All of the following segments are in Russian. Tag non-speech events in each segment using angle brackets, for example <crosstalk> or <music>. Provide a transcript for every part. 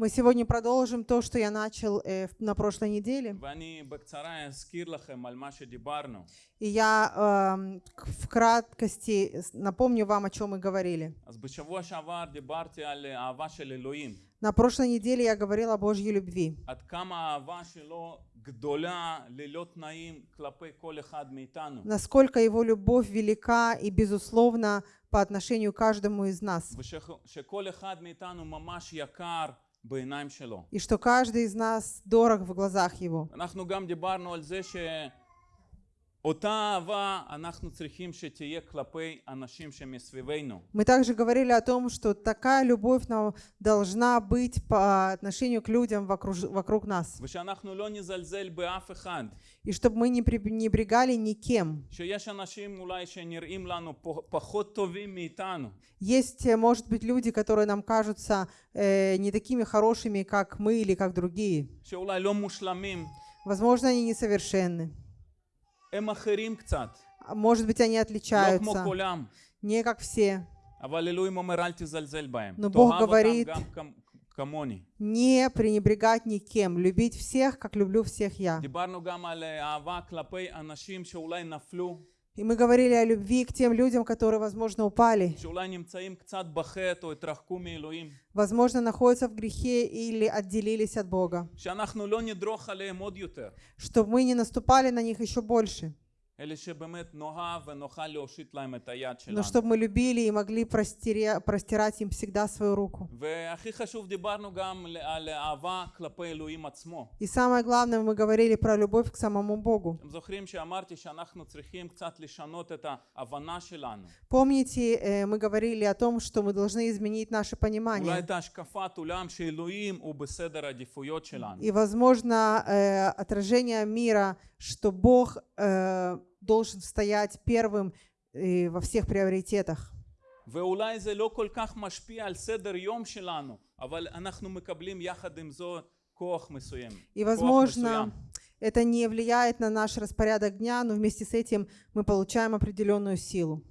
Мы сегодня продолжим то, что я начал э, на прошлой неделе. И я э, в краткости напомню вам, о чем мы говорили. На прошлой неделе я говорил о Божьей любви. Насколько его любовь велика и безусловна по отношению к каждому из нас. И что каждый из нас дорог в глазах его. Мы также говорили о том, что такая любовь нам должна быть по отношению к людям вокруг, вокруг нас. И чтобы мы не пренебрегали никем. Есть, э, может быть, люди, которые нам кажутся э, не такими хорошими, как мы или как другие. Возможно, они несовершенны. А, может быть, они отличаются. Не как все. Но Бог говорит, не пренебрегать никем, любить всех, как люблю всех я. И мы говорили о любви к тем людям, которые, возможно, упали. Возможно, находятся в грехе или отделились от Бога. Чтобы мы не наступали на них еще больше. Но чтобы мы любили и могли простирать им всегда свою руку. И самое главное, мы говорили про любовь к самому Богу. Помните, э, мы говорили о том, что мы должны изменить наше понимание. И, возможно, э, отражение мира — что Бог э, должен стоять первым э, во всех приоритетах. ואולי זה לא כל כך משפיע על סדר יום שלנו, אבל אנחנו מקבלים יחד עם זאת כוח מסוים. И, כוח возможно, מסוים. это не влияет на наш распорядок дня, но вместе с этим мы получаем определенную силу.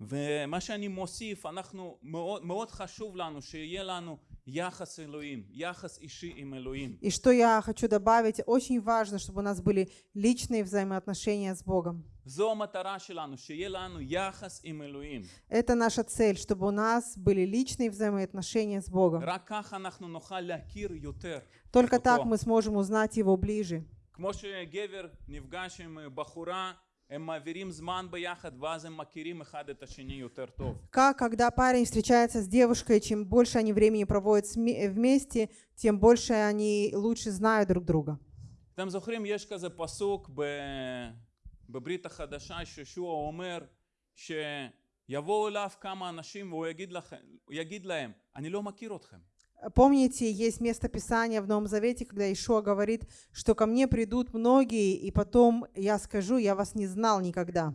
ומה שאני מוסיף, אנחנו, מאוד, מאוד חשוב לנו שיהיה לנו יחס אלוהים, יחס אישי עם אלוהים. И что я хочу добавить, очень важно, чтобы у нас были личные взаимоотношения с Богом. זו המטרה שלנו, שיהיה לנו יחס עם אלוהים. Это наша цель, чтобы у нас были личные взаимоотношения с Богом. רק ככה אנחנו נוכל להכיר יותר. Только אותו. так мы сможем узнать Его ближе. כמו שגבר נפגש עם בחורה, הם מעבירים זמן ביחד, ואז הם מכירים אחד את השני יותר טוב. Как, когда парень встречается с девушкой, чем больше они времени проводят сме- вместе, тем больше они лучше знают друг друга. אתם זוכרים, יש כזה פסוק ב... בברית החדשה שישוע אומר שיבואו אליו כמה אנשים והוא יגיד, לכם, הוא יגיד להם, אני לא מכיר אתכם. Помните, есть место Писания в Новом Завете, когда Ишуа говорит, что ко мне придут многие, и потом я скажу, я вас не знал никогда.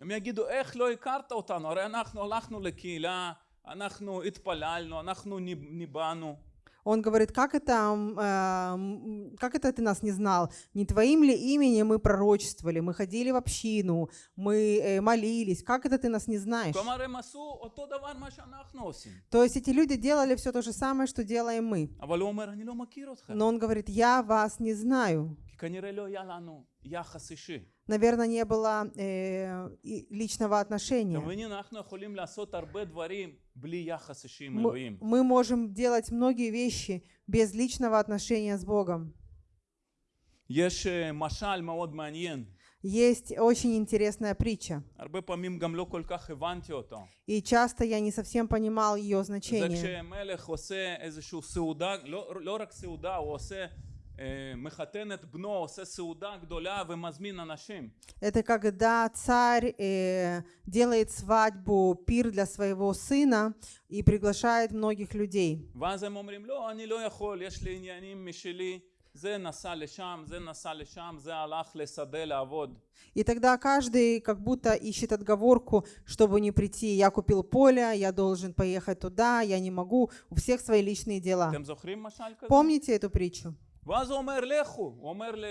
הם יגידו, איך לא הכרת אותנו? הרי אנחנו הלכנו לקהילה, אנחנו התפללנו, אנחנו ניב- ניבאנו. он говорит, как это, э, как это ты нас не знал? Не твоим ли именем мы пророчествовали, мы ходили в общину, мы э, молились. Как это ты нас не знаешь? То есть эти люди делали все то же самое, что делаем мы. Но он говорит, я вас не знаю. Наверное, не было э, личного отношения. Мы, можем делать многие вещи без личного отношения с Богом. Есть очень интересная притча. И часто я не совсем понимал ее значение. Это когда царь э, делает свадьбу, пир для своего сына и приглашает многих людей. И тогда каждый как будто ищет отговорку, чтобы не прийти. Я купил поле, я должен поехать туда, я не могу. У всех свои личные дела. Помните эту притчу? ואז הוא אומר לכו, הוא אומר ל-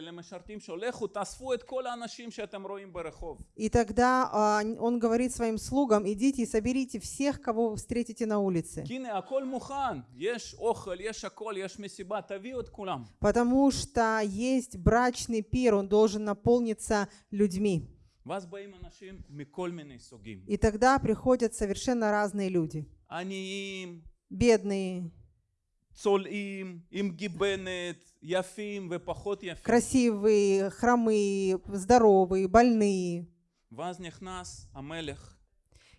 למשרתים שלו, לכו תאספו את כל האנשים שאתם רואים ברחוב. И тогда а, он говорит своим слугам, идите и соберите всех, кого вы встретите на улице. כי הנה הכל מוכן, יש אוכל, יש הכל, יש מסיבה, תביאו את כולם. Потому что есть брачный пир, он должен наполниться людьми. ואז באים אנשים מכל מיני סוגים. И тогда приходят совершенно разные люди. עניים, Бедные, צולעים, עם גיבנת, יפים ופחות יפים. красивые, хромые, здоровые, больные. ואז נכנס המלך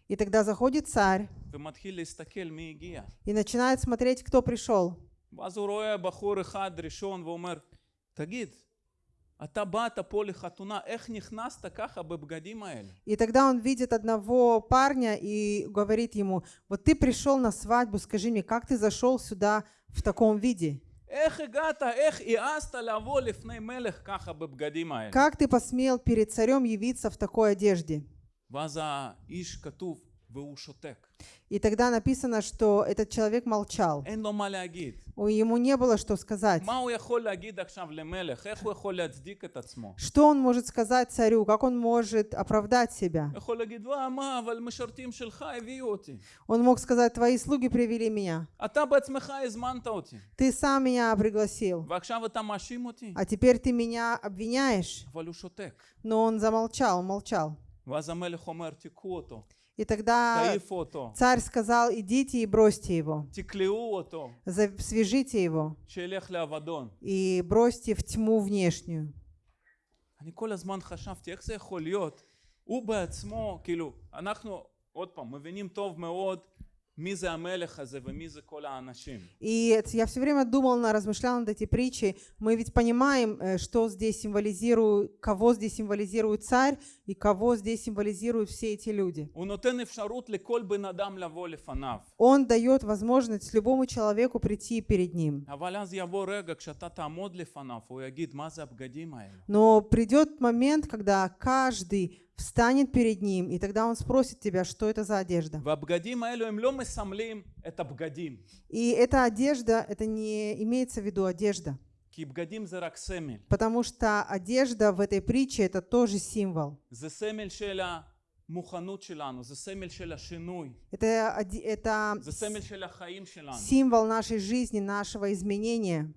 И тогда заходит царь ומתחיל להסתכל מי הגיע. и начинает смотреть, кто пришел. ואז הוא רואה בחור אחד ראשון ואומר, תגיד, И тогда он видит одного парня и говорит ему, вот ты пришел на свадьбу, скажи мне, как ты зашел сюда в таком виде? איך הגעת, איך העזת לבוא לפני מלך ככה בבגדים האלה? Как ты посмел перед царем явиться в такой одежде? ואז האיש כתוב, והוא שותק. И тогда написано, что этот человек молчал. Ему не было что сказать. Что он может сказать царю? Как он может оправдать себя? Он мог сказать, твои слуги привели меня. Ты сам меня пригласил. А теперь ты меня обвиняешь. Но он замолчал, молчал. ואז המלך אומר, תיקחו אותו, И тогда תעיפו אותו, царь сказал, идите и бросьте его. תקלעו אותו, За- Свяжите его שילך לאבדון. и бросьте в тьму внешнюю. אני כל הזמן חשבתי, איך זה יכול להיות? הוא בעצמו, כאילו, אנחנו, עוד פעם, מבינים טוב מאוד מי זה המלך הזה ומי זה כל האנשים. И это- я все время думал, на- размышлял над этой притчей. Мы ведь понимаем, э, что здесь символизирует, кого здесь символизирует царь и кого здесь символизируют все эти люди. הוא נותן אפשרות לכל בן אדם לבוא לפניו. Он дает возможность любому человеку прийти перед ним. אבל אז יבוא רגע כשאתה תעמוד לפניו, הוא יגיד, מה זה הבגדים האלה? Но придет момент, когда каждый встанет перед ним, и тогда он спросит тебя, что это за одежда. והבגדים האלו הם לא מסמלים את הבגדים, И эта одежда, это не имеется в виду одежда, כי בגדים זה רק סמל. потому что одежда в этой притче это тоже символ. זה סמל של המוכנות שלנו, זה סמל של השינוי, Это, оде- это זה סמל של החיים שלנו. символ нашей жизни, нашего изменения.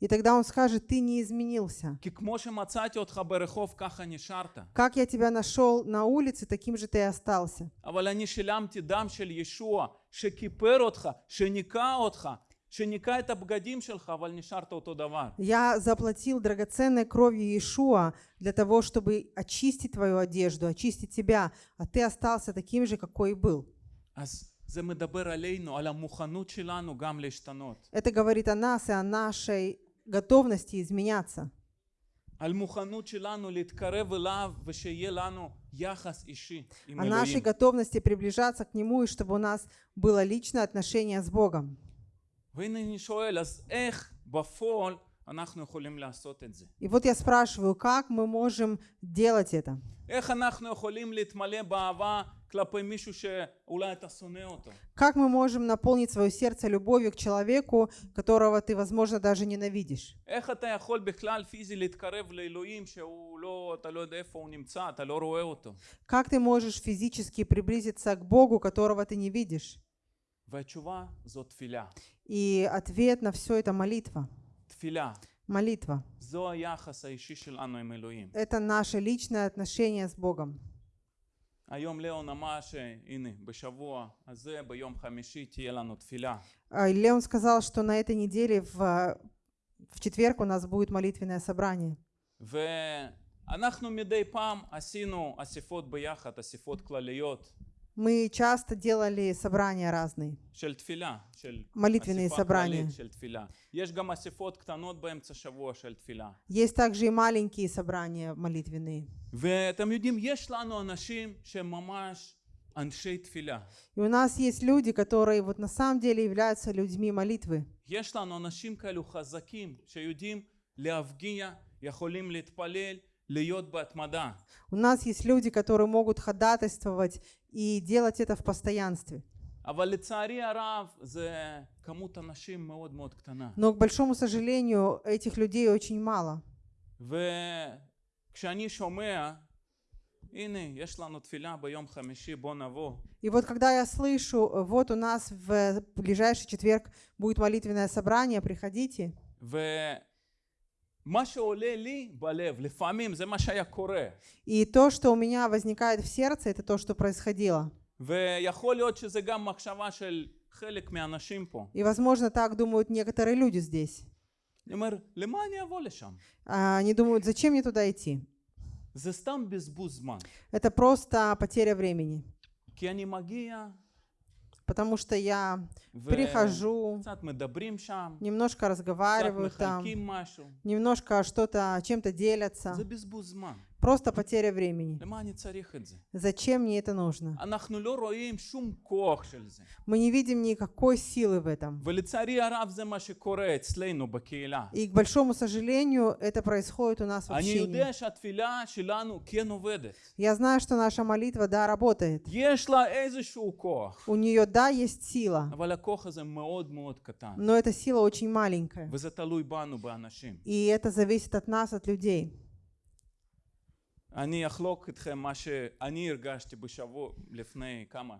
И тогда он скажет, ты не изменился. Как я тебя нашел на улице, таким же ты и остался. Я заплатил драгоценной кровью Иешуа для того, чтобы очистить твою одежду, очистить тебя, а ты остался таким же, какой и был. זה מדבר עלינו, על המוכנות שלנו גם להשתנות. Это говорит о нас и о нашей готовности изменяться. על מוכנות שלנו להתקרב אליו ושיהיה לנו יחס אישי עם О нашей אלוהים. готовности приближаться к Нему и чтобы у нас было личное отношение с Богом. והנה אני שואל, אז איך בפועל אנחנו יכולים לעשות את זה? И вот я спрашиваю, как мы можем делать это? איך אנחנו יכולים להתמלא באהבה Как мы можем наполнить свое сердце любовью к человеку, которого ты, возможно, даже ненавидишь? Как ты можешь физически приблизиться к Богу, которого ты не видишь? И ответ на все это молитва. Молитва. Это наше личное отношение с Богом. היום ליאון אמר שהנה בשבוע הזה ביום חמישי תהיה לנו תפילה. А, и Леон сказал, что на этой неделе в, в четверг у нас будет молитвенное собрание. ואנחנו מדי פעם עשינו אספות ביחד, אספות כלליות Мы часто делали собрания разные. של תפילה, של Молитвенные אספה собрания. כללית של תפילה. יש גם אספות קטנות באמצע שבוע של תפילה. Есть также и маленькие собрания молитвенные. ואתם יודעים, יש לנו אנשים שהם ממש אנשי תפילה. И у нас есть люди, которые вот на самом деле являются людьми молитвы. יש לנו אנשים כאלו חזקים שיודעים להפגיע, יכולים להתפלל, להיות בהתמדה. у нас есть люди, которые могут ходатайствовать и делать это в постоянстве. Но, к большому сожалению, этих людей очень мало. И вот когда я слышу, вот у нас в ближайший четверг будет молитвенное собрание, приходите. И то, что у меня возникает в сердце, это то, что происходило. ויכול להיות שזה גם מחשבה של חלק מהאנשים פה. И, возможно, так думают некоторые люди здесь. אני אומר, למה אני אבוא לשם? А, Они думают, зачем мне туда идти? זה סתם בזבוז זמן. Это просто потеря времени. כי אני מגיע потому что я прихожу, немножко разговариваю там, немножко что-то, чем-то делятся. Просто потеря времени. Зачем мне это нужно? Мы не видим никакой силы в этом. И к большому сожалению, это происходит у нас в общине. Я знаю, что наша молитва, да, работает. У нее, да, есть сила. Но эта сила очень маленькая. И это зависит от нас, от людей. אני אחלוק איתכם מה שאני הרגשתי בשבוע, לפני כמה?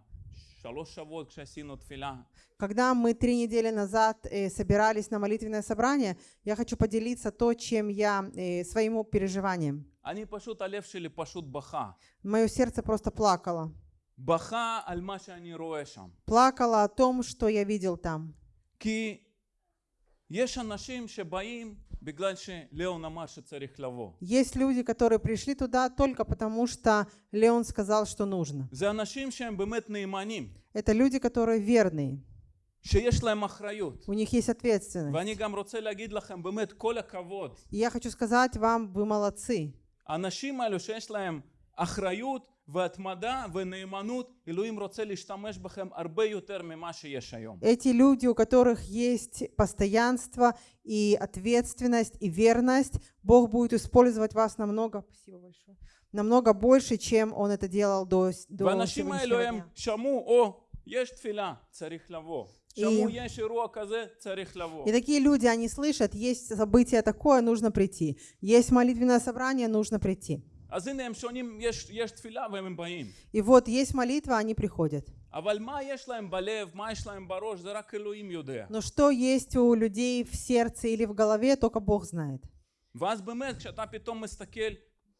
שלוש שבועות כשעשינו תפילה. Когда мы три недели назад э, собирались на молитвенное собрание, я хочу поделиться то, чем я, э, своим переживанием. אני פשוט, הלב שלי פשוט בכה. Мое сердце просто плакало. בכה על מה שאני רואה שם. Плакало о том, что я видел там. כי Есть люди, которые пришли туда только потому, что Леон сказал, что нужно. זה אנשים שהם באמת נאמנים, Это люди, которые верные. שיש להם אחריות. У них есть ответственность. ואני גם רוצה להגיד לכם באמת כל הכבוד. И я хочу сказать вам, вы молодцы. האנשים האלו שיש להם אחריות והתמדה ונאמנות, אלוהים רוצה להשתמש בכם הרבה יותר ממה שיש היום. Эти люди, у которых есть постоянство и ответственность и верность, Бог будет использовать вас намного, спасибо большое, намного больше, чем Он это делал до, с- до והאנשים האלו сегодняшнего הם дня. שמעו, או, יש תפילה, צריך לבוא. שמעו, יש אירוע כזה, צריך לבוא. И такие люди, они слышат, есть событие такое, нужно прийти. Есть молитвенное собрание, нужно прийти. אז הנה הם שונים, יש, יש תפילה והם באים. И вот есть молитва, они приходят. אבל מה יש להם בלב, מה יש להם בראש, זה רק אלוהים יודע. Но что есть у людей в сердце или в голове, только Бог знает. ואז באמת, כשאתה פתאום מסתכל,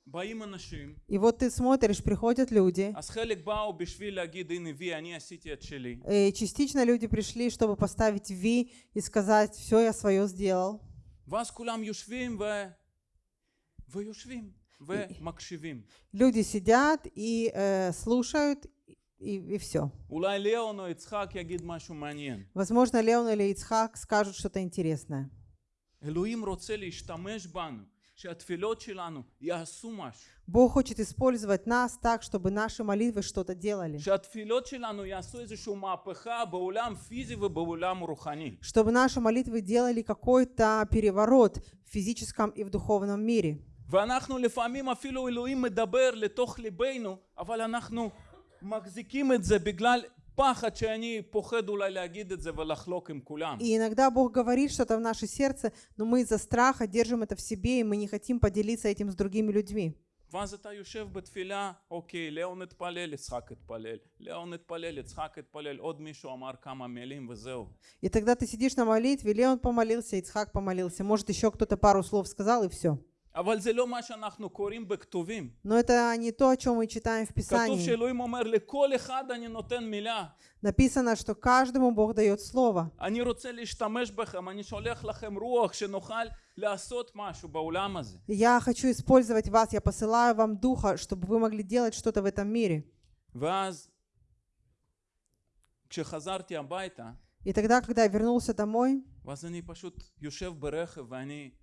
באים אנשים, И вот ты смотришь, приходят люди, אז חלק באו בשביל להגיד, הנה וי, אני עשיתי את שלי. и частично люди пришли, чтобы поставить Ви и сказать, все, я свое сделал. ואז כולם יושבים ו... ויושבים ומקשיבים. Люди сидят и э, слушают, и, и все. Возможно, Леон или Ицхак скажут что-то интересное. Бог хочет использовать нас так, чтобы наши молитвы что-то делали. Чтобы наши молитвы делали какой-то переворот в физическом и в духовном мире. ואנחנו לפעמים אפילו אלוהים מדבר לתוך ליבנו, אבל אנחנו מחזיקים את זה בגלל פחד שאני פוחד אולי להגיד את זה ולחלוק עם כולם. И иногда Бог говорит что-то в наше сердце, но мы из-за страха держим это в себе, и мы не хотим поделиться этим с другими людьми. ואז אתה יושב בתפילה, אוקיי, ליאון התפלל, יצחק התפלל, ליאון התפלל, יצחק התפלל, עוד מישהו אמר כמה מילים וזהו. И тогда ты сидишь на молитве, Леон помолился, Ицхак помолился, может еще кто-то пару слов сказал, и все. אבל זה לא מה שאנחנו קוראים בכתובים. Но это не то, о чем мы читаем в כתוב Писании. שאלוהים אומר לכל אחד אני נותן מילה. Написано, что каждому Бог дает слово. אני רוצה להשתמש בכם, אני שולח לכם רוח שנוכל לעשות משהו בעולם הזה. Я хочу использовать вас, я посылаю вам Духа, чтобы вы могли делать что-то в этом мире. ואז כשחזרתי הביתה, И тогда, когда я вернулся домой, ואז אני פשוט יושב ברכב ואני אומר לאלוהים,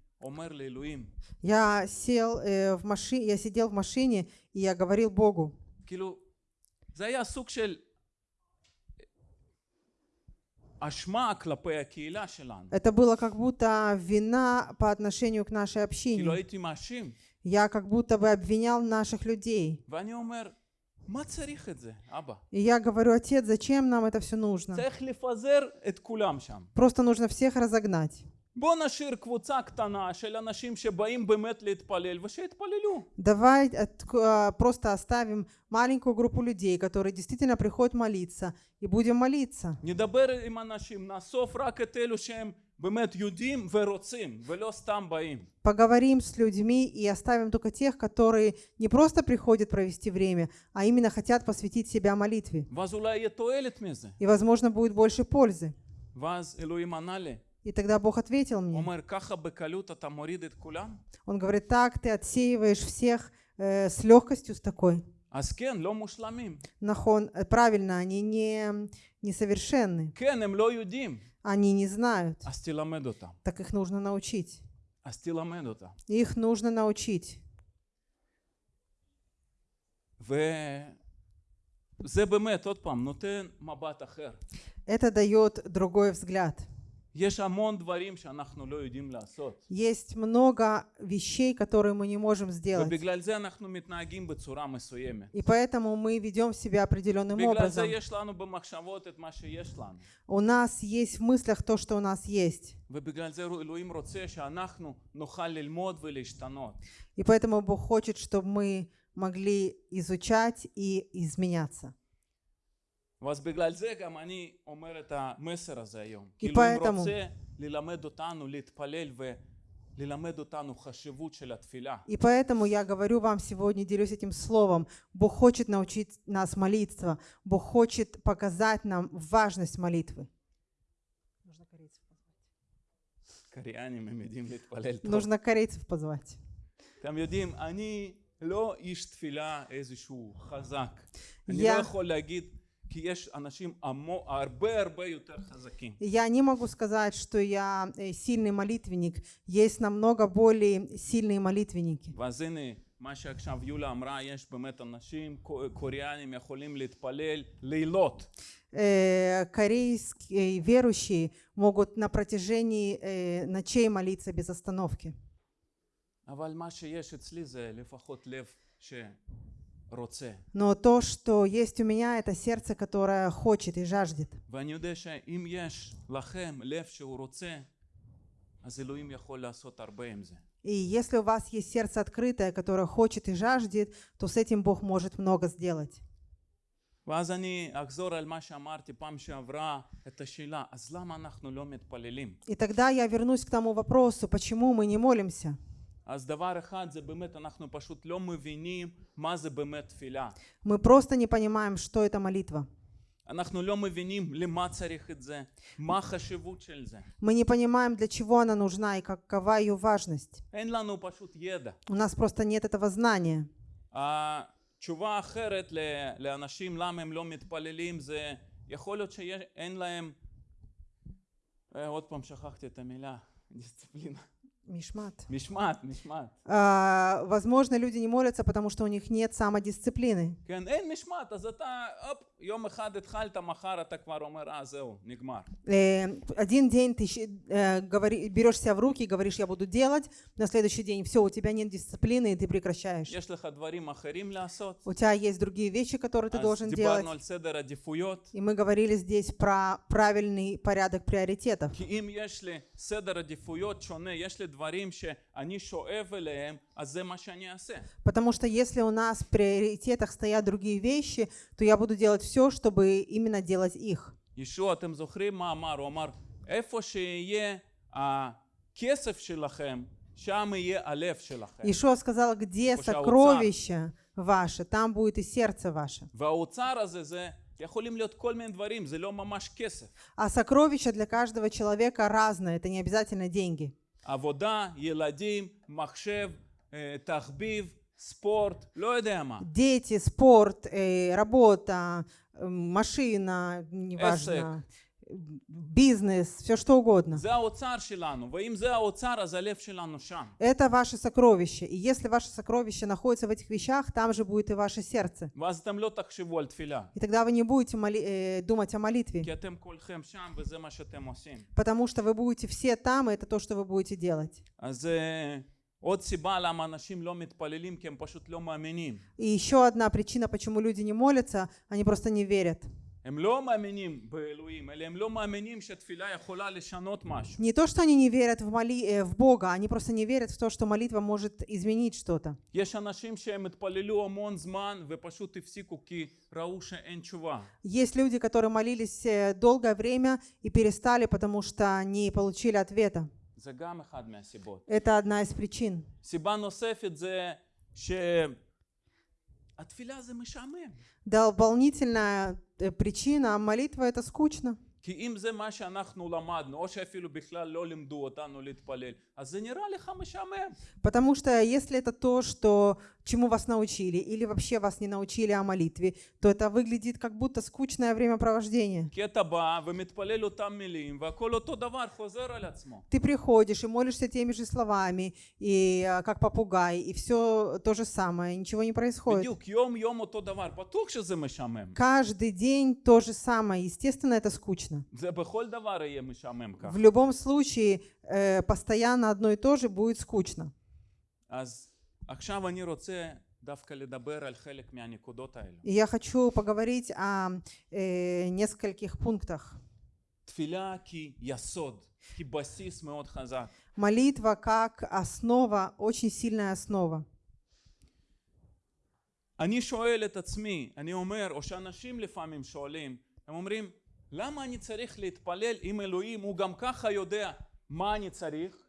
Я сел э, в машине, я сидел в машине, и я говорил Богу. Это было как будто вина по отношению к нашей общине. Я как будто бы обвинял наших людей. И я говорю, отец, зачем нам это все нужно? Просто нужно всех разогнать. בוא נשאיר קבוצה קטנה של אנשים שבאים באמת להתפלל, ושיתפללו. Давай от- к- а, просто оставим маленькую группу людей, которые действительно приходят молиться, и будем молиться. נדבר עם אנשים, נאסוף רק את אלו שהם באמת יודעים ורוצים, ולא סתם באים. Поговорим с людьми и оставим только тех, которые не просто приходят провести время, а именно хотят посвятить себя молитве. ואז אולי יהיה תועלת מזה. И, возможно, будет больше пользы. ואז אלוהים ענה לי, И тогда Бог ответил הוא мне. אומר, ככה בקלות אתה מוריד את כולם? Он говорит, так ты отсеиваешь всех э, с легкостью с такой. אז כן, לא מושלמים. Нахон, э, правильно, они не несовершенны, כן, הם לא יודעים. они не знают, אז תלמד אותם. так их нужно научить. אז תלמד אותם. Их нужно научить. וזה באמת, עוד פעם, נותן מבט אחר. Это дает другой взгляд. Есть много вещей, которые мы не можем сделать. И поэтому мы ведем себя определенным образом. У нас есть в мыслях то, что у нас есть. И поэтому Бог хочет, чтобы мы могли изучать и изменяться. ואז בגלל זה גם אני אומר את המסר הזה היום. כי כאילו אם поэтому- רוצה ללמד אותנו להתפלל וללמד אותנו חשיבות של התפילה. И поэтому я говорю вам сегодня, делюсь этим словом. Бог хочет научить нас молиться. Бог хочет показать нам важность молитвы. Нужно корейцев позвать. קריאנים הם יודעים להתפלל טוב. Нужно корейцев позвать. אתם יודעים, אני לא איש תפילה איזשהו חזק. אני יא. לא יכול להגיד, כי יש אנשים עמו, הרבה הרבה יותר חזקים. Я не могу сказать, что я э, сильный молитвенник. Есть намного более сильные молитвенники. ואז הנה, מה שעכשיו יולה אמרה, יש באמת אנשים קו- קוריאנים יכולים להתפלל לילות. Э, корейские верующие могут на протяжении э, ночей молиться без остановки. אבל מה שיש אצלי זה לפחות לב שרוצה. Но то, что есть у меня, это сердце, которое хочет и жаждет. ואני יודע שאם יש לכם לב שהוא רוצה, אז אלוהים יכול לעשות הרבה עם זה. И если у вас есть сердце открытое, которое хочет и жаждет, то с этим Бог может много сделать. ואז אני אחזור על מה שאמרתי פעם שעברה, את השאלה, אז למה אנחנו לא מתפללים? И тогда я вернусь к тому вопросу, почему мы не молимся. אז דבר אחד זה באמת, אנחנו פשוט לא מבינים מה זה באמת תפילה. Мы просто не понимаем, что это молитва. אנחנו לא מבינים למה צריך את זה, מה החשיבות של זה. Мы не понимаем, для чего она нужна и какова ее важность. אין לנו פשוט ידע. У нас просто нет этого знания. התשובה האחרת ל- לאנשים למה הם לא מתפללים זה יכול להיות שאין להם, אה, עוד פעם שכחתי את המילה, <laughs> דיסציפלינה. Мишмат. משמעת, משמעת. А, возможно, люди не молятся, потому что у них нет самодисциплины. כן, אין משמעת, אז אתה, הופ, יום אחד התחלת, מחר אתה כבר אומר, אה, זהו, נגמר. Э, один день ты щ- э, говори- берешь себя в руки и говоришь, я буду делать, на следующий день все, у тебя нет дисциплины, и ты прекращаешь. יש לך דברים אחרים לעשות. У тебя есть другие вещи, которые ты אז должен делать. דיברנו על סדר עדיפויות. И мы говорили здесь про правильный порядок приоритетов. כי אם יש לי סדר עדיפויות שונה, יש לי דברים שאני שואב אליהם, אז זה מה שאני אעשה. Потому что если у нас в приоритетах стоят другие вещи, то я буду делать все, чтобы именно делать их. ישוע, אתם זוכרים מה אמר? הוא אמר, איפה שיהיה הכסף שלכם, שם יהיה הלב שלכם. Ишуа сказал, где Пусть аутсар. сокровище ваше, там будет и сердце ваше. והאוצר הזה זה יכולים להיות כל מיני דברים, זה לא ממש כסף. А сокровища для каждого человека разное, это не обязательно деньги. עבודה, ילדים, מחשב, אה, תחביב, спорт, дети, спорт, э, работа, машина, неважно, бизнес, все что угодно. Это ваше сокровище. И если ваше сокровище находится в этих вещах, там же будет и ваше сердце. И тогда вы не будете моли- э, думать о молитве. Потому что вы будете все там, и это то, что вы будете делать. אז אה, עוד סיבה למה אנשים לא מתפללים כי הם פשוט לא מאמינים. И еще одна причина, почему люди не молятся, они просто не верят. הם לא מאמינים באלוהים, אלא הם לא מאמינים שתפילה יכולה לשנות משהו. Не то, что они не верят в, моли... э, в Бога, они просто не верят в то, что молитва может изменить что-то. יש אנשים שהם התפללו המון זמן ופשוט הפסיקו כי ראו שאין תשובה. Есть люди, которые молились э, долгое время и перестали, потому что не получили ответа. זה גם אחד מהסיבות. Это одна из причин. סיבה נוספת זה שהתפילה זה משעמם. Дополнительная э, причина, молитва это скучно. כי אם זה מה שאנחנו למדנו, או שאפילו בכלל לא לימדו אותנו להתפלל, Потому что если это то, что, чему вас научили, или вообще вас не научили о молитве, то это выглядит как будто скучное времяпровождение. Ты приходишь и молишься теми же словами, и а, как попугай, и все то же самое, ничего не происходит. Каждый день то же самое, естественно, это скучно. В любом случае, э, постоянно одно и то же будет скучно. אז עכשיו אני רוצה דווקא לדבר על חלק מהנקודות האלו. И я хочу поговорить о э, нескольких пунктах. תפילה כיסוד, כבסיס מאוד חזק. Молитва как основа, очень сильная основа. אני שואל את עצמי, אני אומר, או שאנשים לפעמים שואלים, הם אומרים, למה אני צריך להתפלל אם אלוהים הוא גם ככה יודע מה אני צריך,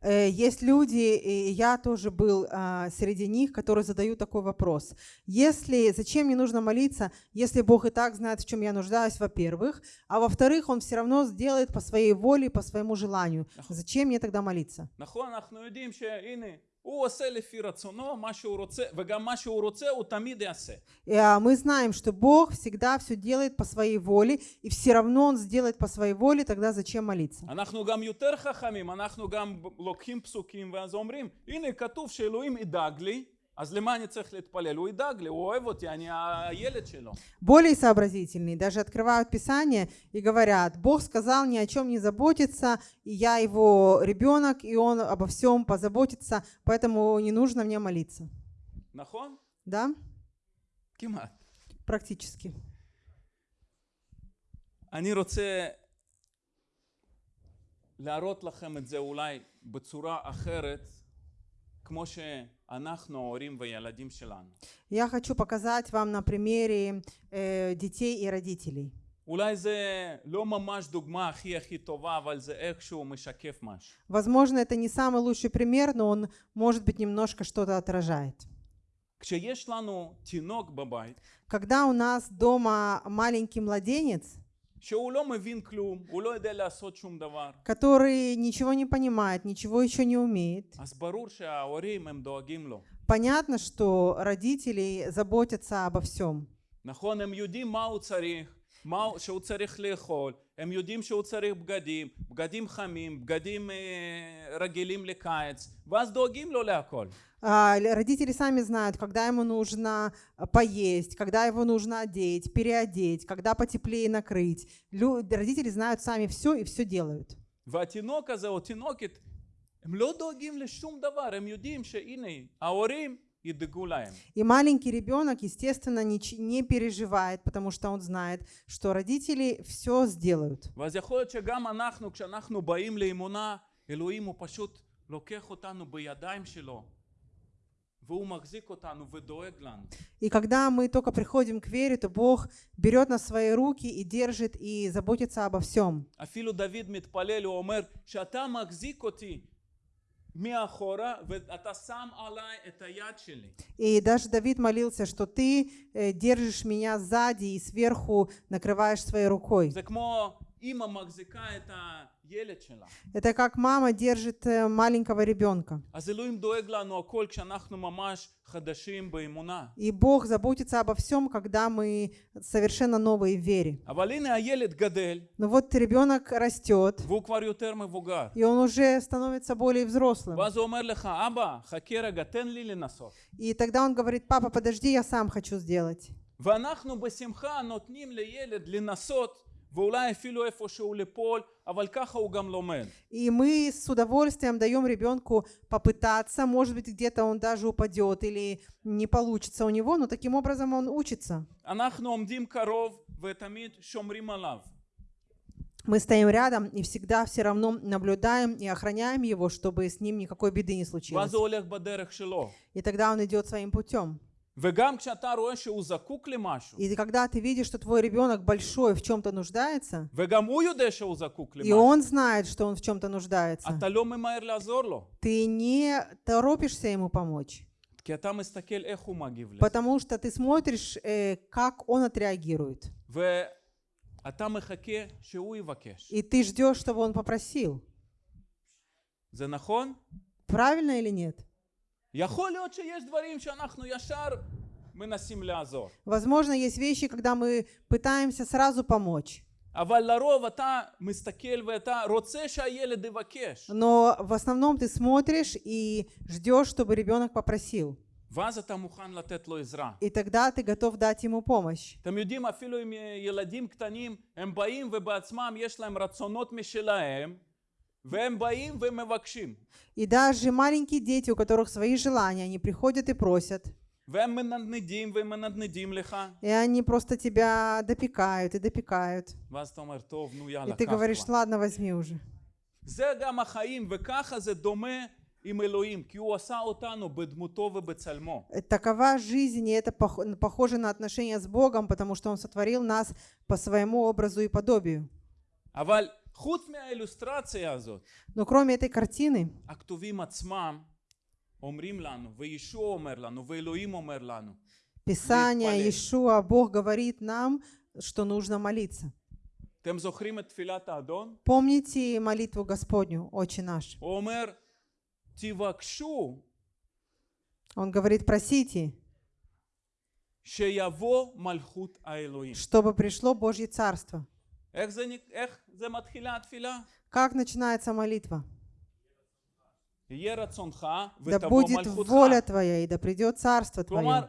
Э, есть люди, и я тоже был а, среди них, которые задают такой вопрос. Если, зачем мне нужно молиться, если Бог и так знает, в чем я нуждаюсь, во-первых, а во-вторых, Он все равно сделает по своей воле, по своему желанию. Зачем мне тогда молиться? נכון, אנחנו יודעים שהנה, הוא עושה לפי רצונו מה שהוא רוצה, וגם מה שהוא רוצה הוא תמיד יעשה. И, а, Мы знаем, что Бог всегда все делает по своей воле, и все равно Он сделает по своей воле, тогда зачем молиться? אנחנו גם יותר חכמים, אנחנו גם לוקחים פסוקים ואז אומרים, הנה כתוב שאלוהים ידאג לי, אז למה אני צריך להתפלל? הוא ידאג לי, הוא אוהב אותי, אני הילד שלו. Более сообразительные даже открывают Писание и говорят, Бог сказал ни о чем не заботиться, и я его ребенок, и он обо всем позаботится, поэтому не нужно мне молиться. נכון? Да? כמעט. Практически. אני רוצה להראות לכם את זה אולי בצורה אחרת, כמו שאנחנו ההורים והילדים שלנו. Я хочу показать вам на примере э, детей и родителей. אולי זה לא ממש דוגמה הכי הכי טובה, אבל זה איכשהו משקף משהו. Возможно, это не самый лучший пример, но он, может быть, немножко что-то отражает. כשיש לנו תינוק בבית, Когда у нас дома маленький младенец, שהוא לא מבין כלום, הוא לא יודע לעשות שום דבר, который ничего не понимает, ничего еще не умеет, אז ברור שההורים הם דואגים לו. понятно, что родители заботятся обо всем. נכון, הם יודעים מה הוא צריך, מה הוא- שהוא צריך לאכול, הם יודעים שהוא צריך בגדים, בגדים חמים, בגדים אה, רגילים לקיץ, ואז דואגים לו להכל. А, л- Родители сами знают, когда ему нужно а, поесть, когда его нужно одеть, переодеть, когда потеплее накрыть. Лю- Родители знают сами все и все делают. והתינוק הזה או תינוקת, הם לא דואגים לשום דבר, הם יודעים שהנה, ההורים и догуляем. И маленький ребенок, естественно, не, не переживает, потому что он знает, что родители все сделают. И когда мы только приходим к вере, то Бог берет нас в свои руки и держит, и заботится обо всем. И даже Давид молился, что ты э, держишь меня сзади и сверху накрываешь своей рукой. זה כמו אימא מחזיקה את הילד שלה. Это как мама держит э, маленького ребенка. אז אלוהים דואג לנו הכל כשאנחנו ממש חדשים באמונה. И Бог заботится обо всем, когда мы совершенно новые в вере. אבל הנה הילד גדל, Но вот ребенок растет, והוא כבר יותר מבוגר. и он уже становится более взрослым. ואז הוא אומר לך, אבא, חכה רגע, תן לי לנסות. И тогда он говорит, папа, подожди, я сам хочу сделать. ואנחנו בשמחה נותנים לילד לנסות, ואולי אפילו איפשהו ליפול, אבל ככה הוא גם לומד. И мы с удовольствием даем ребенку попытаться, может быть, где-то он даже упадет или не получится у него, но таким образом он учится. אנחנו עומדים קרוב ותמיד שומרים עליו. Мы стоим рядом и всегда все равно наблюдаем и охраняем его, чтобы с ним никакой беды не случилось. ואז הוא הולך בדרך שלו. И тогда он идет своим путем. И когда ты видишь, что твой ребенок большой в чем-то нуждается, и он знает, что он в чем-то нуждается, ты не торопишься ему помочь. Потому что ты смотришь, э, как он отреагирует. И ты ждешь, чтобы он попросил. Правильно или нет? יכול להיות שיש דברים שאנחנו ישר מנסים לעזור. Возможно, есть вещи, когда мы пытаемся сразу помочь. אבל לרוב אתה מסתכל ואתה רוצה שהילד יבקש. Но в основном ты смотришь и ждешь, чтобы ребенок попросил. ואז אתה מוכן לתת לו עזרה. И тогда ты готов дать ему помощь. אתם יודעים, אפילו עם ילדים קטנים, הם באים ובעצמם יש להם רצונות משלהם, והם באים ומבקשים. И даже маленькие дети, у которых свои желания, они приходят и просят. והם מנדנדים ומנדנדים לך, И они просто тебя допекают и допекают. ואז אתה אומר, טוב, נו И יאללה, ты קח говоришь, כבר. ладно, возьми уже. זה גם החיים, וככה זה דומה עם אלוהים, כי הוא עשה אותנו בדמותו ובצלמו. Э, Такова жизнь, и это пох- похоже на отношения с Богом, потому что Он сотворил нас по своему образу и подобию. אבל חוץ מהאילוסטרציה הזאת, Но кроме этой картины, Писание, Иешуа, Бог говорит нам, что нужно молиться. Помните молитву Господню, Отче наш. Он говорит, просите, чтобы пришло Божье Царство. Как начинается молитва? да будет воля Твоя, и да придет Царство Твое.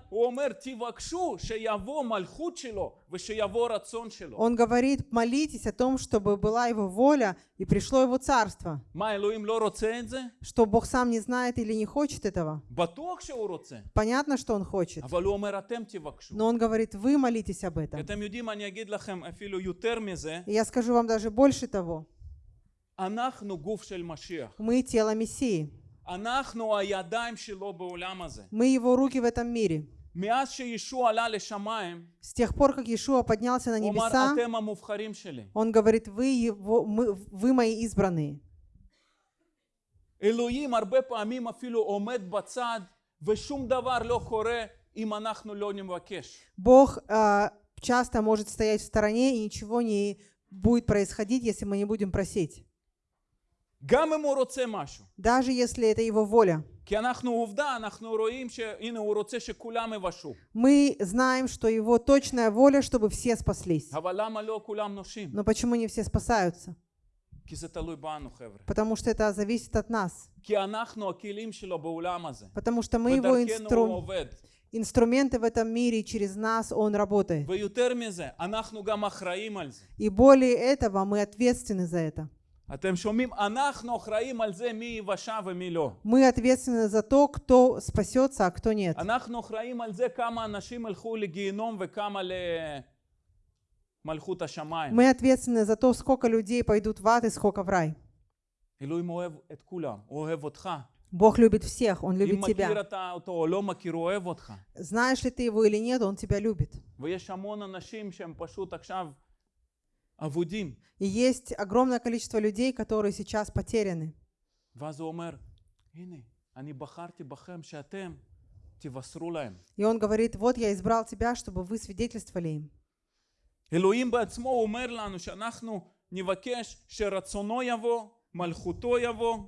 Он говорит, молитесь о том, чтобы была Его воля, и пришло Его Царство. Что Бог сам не знает или не хочет этого? Понятно, что Он хочет. Но Он говорит, вы молитесь об этом. И я скажу вам даже больше того. Мы тело Мессии. אנחנו הידיים שלו בעולם הזה. Мы Его руки в этом мире. מאז שישוע עלה לשמיים, С тех пор, как Иешуа поднялся на הוא אמר, небеса, אתם המובחרים שלי. Он говорит, вы, его, мы, вы мои избранные. אלוהים הרבה פעמים אפילו עומד בצד ושום דבר לא קורה אם אנחנו לא נבקש. Бог а, часто может стоять в стороне, и ничего не будет происходить, если мы не будем просить. Даже если это его воля. Мы знаем, что его точная воля, чтобы все спаслись. Но почему не все спасаются? Потому что это зависит от нас. Потому что мы его инструмент инструменты в этом мире, через нас Он работает. И более этого, мы ответственны за это. אתם שומעים? אנחנו אחראים על זה מי יבשה ומי לא. Мы ответственны за то, кто спасется, а кто нет. אנחנו אחראים על זה כמה אנשים ילכו לגיהינום וכמה למלכות השמיים. Мы ответственны за то, сколько людей пойдут в ад и сколько в рай. אלוהים אוהב את כולם, הוא אוהב אותך. Бог любит всех, Он אם любит מכיר тебя. אתה אותו או לא מכיר, הוא אוהב אותך. Знаешь ли ты его или нет, Он тебя любит. ויש המון אנשים שהם פשוט עכשיו אבודים. И есть огромное количество людей, которые сейчас потеряны. ואז הוא אומר, הנה, אני בחרתי בכם שאתם תבשרו להם. И Он говорит, вот я избрал тебя, чтобы вы свидетельствовали им. אלוהים בעצמו אומר לנו שאנחנו נבקש שרצונו יבוא, מלכותו יבוא.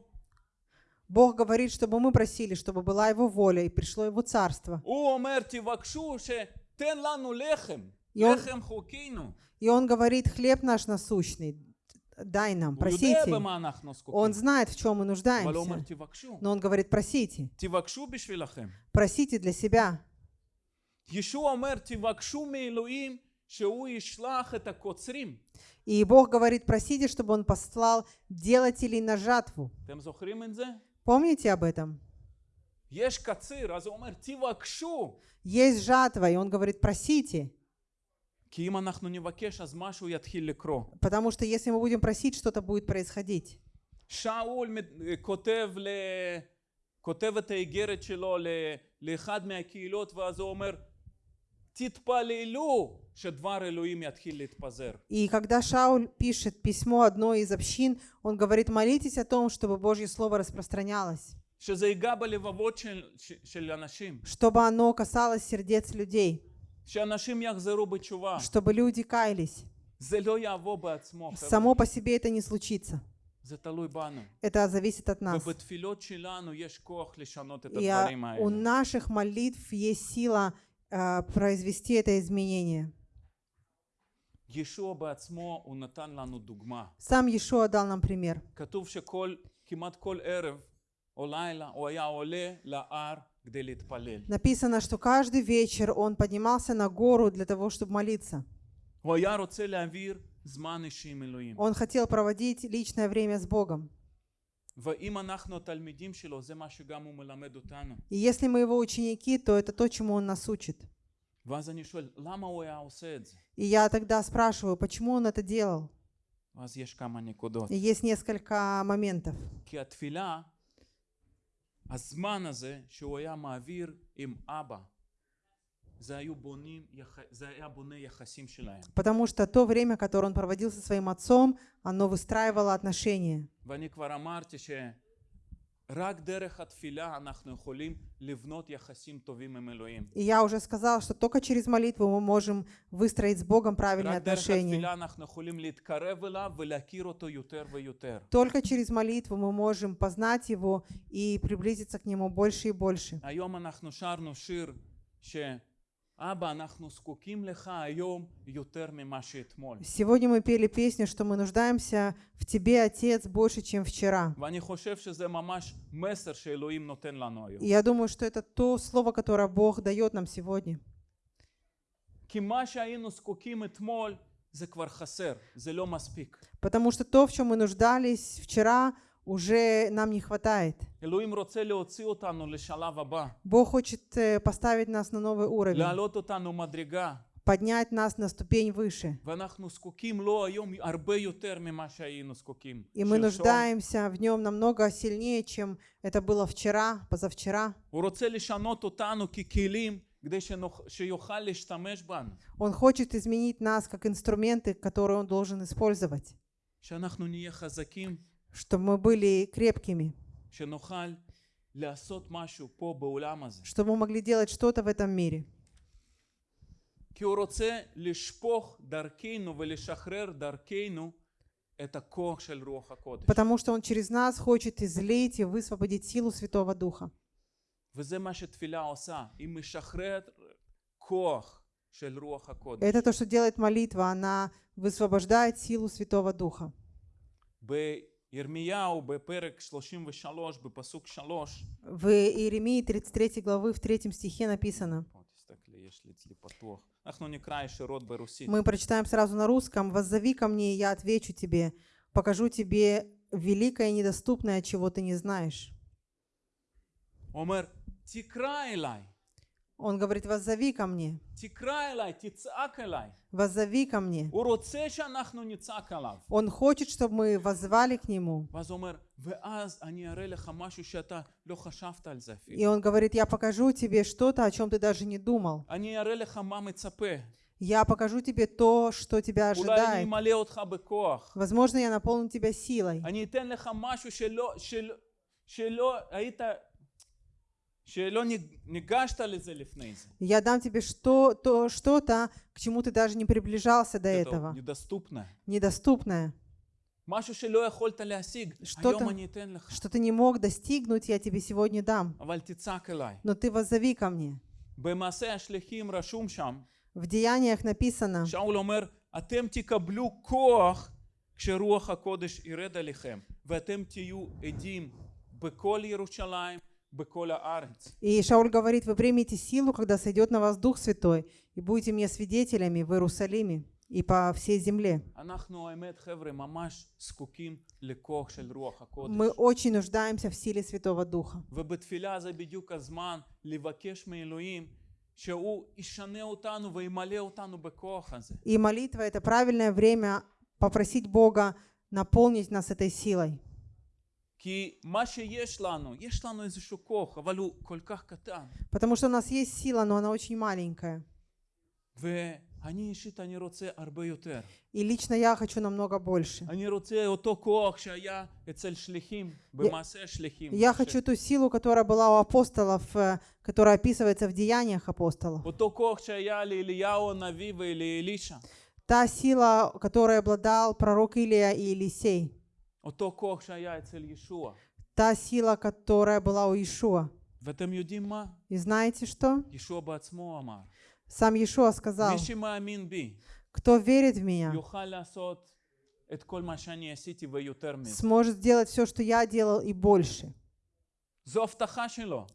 Бог говорит, чтобы мы просили, чтобы была Его воля и пришло Его царство. הוא אומר, и он говорит, хлеб наш насущный, дай нам, просите. Он знает, в чем мы нуждаемся. Но он говорит, просите. Просите для себя. И Бог говорит, просите, чтобы Он послал делателей на жатву. Помните об этом? Есть жатва, и Он говорит, просите. Потому что если мы будем просить, что-то будет происходить. שאול מת- כותב, ל... כותב את האיגרת שלו ל... לאחד מהקהילות, ואז הוא אומר, תתפללו שדבר אלוהים יתחיל להתפזר. И когда Шауль пишет письмо одной из общин, он говорит, молитесь о том, чтобы Божье Слово распространялось, שזה ייגע בלבבות של, ש- של אנשים, чтобы оно касалось сердец людей, שאנשים יחזרו בתשובה. чтобы люди каялись. Само по себе это не случится. Это зависит от нас. И у наших молитв есть сила э, произвести это изменение. Сам Иешуа дал нам пример. Написано, что каждый вечер он поднимался на гору для того, чтобы молиться. Он хотел проводить личное время с Богом. И если мы его ученики, то это то, чему он нас учит. И я тогда спрашиваю, почему он это делал? И есть несколько моментов. כי התפילה, הזמן הזה שהוא היה מעביר עם אבא, זה, היו בונים, יח... זה היה בונה יחסים שלהם. Потому что то время, которое он проводил со своим отцом, оно выстраивало отношения. И я уже сказал, что только через молитву мы можем выстроить с Богом правильные отношения. Только через молитву мы можем познать Его и приблизиться к Нему больше и больше. Сегодня мы пели песню, что мы нуждаемся в Тебе, Отец, больше, чем вчера. И я думаю, что это то слово, которое Бог дает нам сегодня. Потому что то, в чем мы нуждались вчера, уже нам не хватает. Бог хочет э, поставить нас на новый уровень, поднять нас на ступень выше. И мы нуждаемся в нем намного сильнее, чем это было вчера, позавчера. Он хочет изменить нас как инструменты, которые он должен использовать чтобы мы были крепкими, שנוכל לעשות משהו פה בעולם הזה. чтобы мы могли делать что-то в этом мире. כי הוא רוצה לשפוך דרכנו ולשחרר דרכנו את הכוח של רוח הקודש. Потому что он через нас хочет излить и высвободить силу Святого Духа. וזה מה שתפילה עושה, היא משחררת כוח של רוח הקודש. Это то, что делает молитва, она высвобождает силу Святого Духа. בירמיהו בפרק 33 בפסוק 3 В Иеремии 33 главы в 3 стихе написано, פה, תסתכלי, יש לי אצלי פתוח. אנחנו נקרא ישירות ברוסית. мы прочитаем сразу на русском, «Воззови ко мне, и я отвечу тебе, покажу тебе великое и недоступное, чего ты не знаешь». הוא אומר, תקרא אליי, Он говорит, «Воззови ко мне». «Воззови ко мне». Он хочет, чтобы мы воззвали к Нему. И он говорит, «Я покажу тебе что-то, о чем ты даже не думал». Я покажу тебе то, что тебя ожидает. Возможно, я наполню тебя силой. Я дам тебе что, то, что-то, к чему ты даже не приближался до Это этого. недоступное. Недоступное. משהו שלא יכולת להשיג, что-то- היום אני אתן לך. Что ты не мог достигнуть, я тебе сегодня дам. אבל תצעק אליי. Но ты воззови ко мне. במעשה השליחים רשום שם, В деяниях написано, שאול אומר, אתם תקבלו כוח כשרוח הקודש ירד עליכם, ואתם תהיו עדים בכל ירושלים, בכל הארץ. и Шауль говорит, вы примете силу, когда сойдет на вас Дух Святой, и будете мне свидетелями в Иерусалиме и по всей земле. Мы очень нуждаемся в силе Святого Духа. И молитва — это правильное время попросить Бога наполнить нас этой силой. כי מה שיש לנו, יש לנו איזשהו כוח, אבל הוא כל כך קטן. Потому что у нас есть сила, но она очень маленькая. ואני אישית, אני רוצה הרבה יותר. И лично я хочу намного больше. אני רוצה אותו כוח שהיה אצל שליחים, במעשה השליחים. Я хочу ту силу, которая была у апостолов, э, которая описывается в деяниях апостолов. אותו כוח שהיה לאליהו הנביא ולאלישע. Та сила, которой обладал пророк Илия и Елисей. Та сила, которая была у Иешуа. И знаете что? Сам Иешуа сказал, кто верит в меня, сможет сделать все, что я делал, и больше.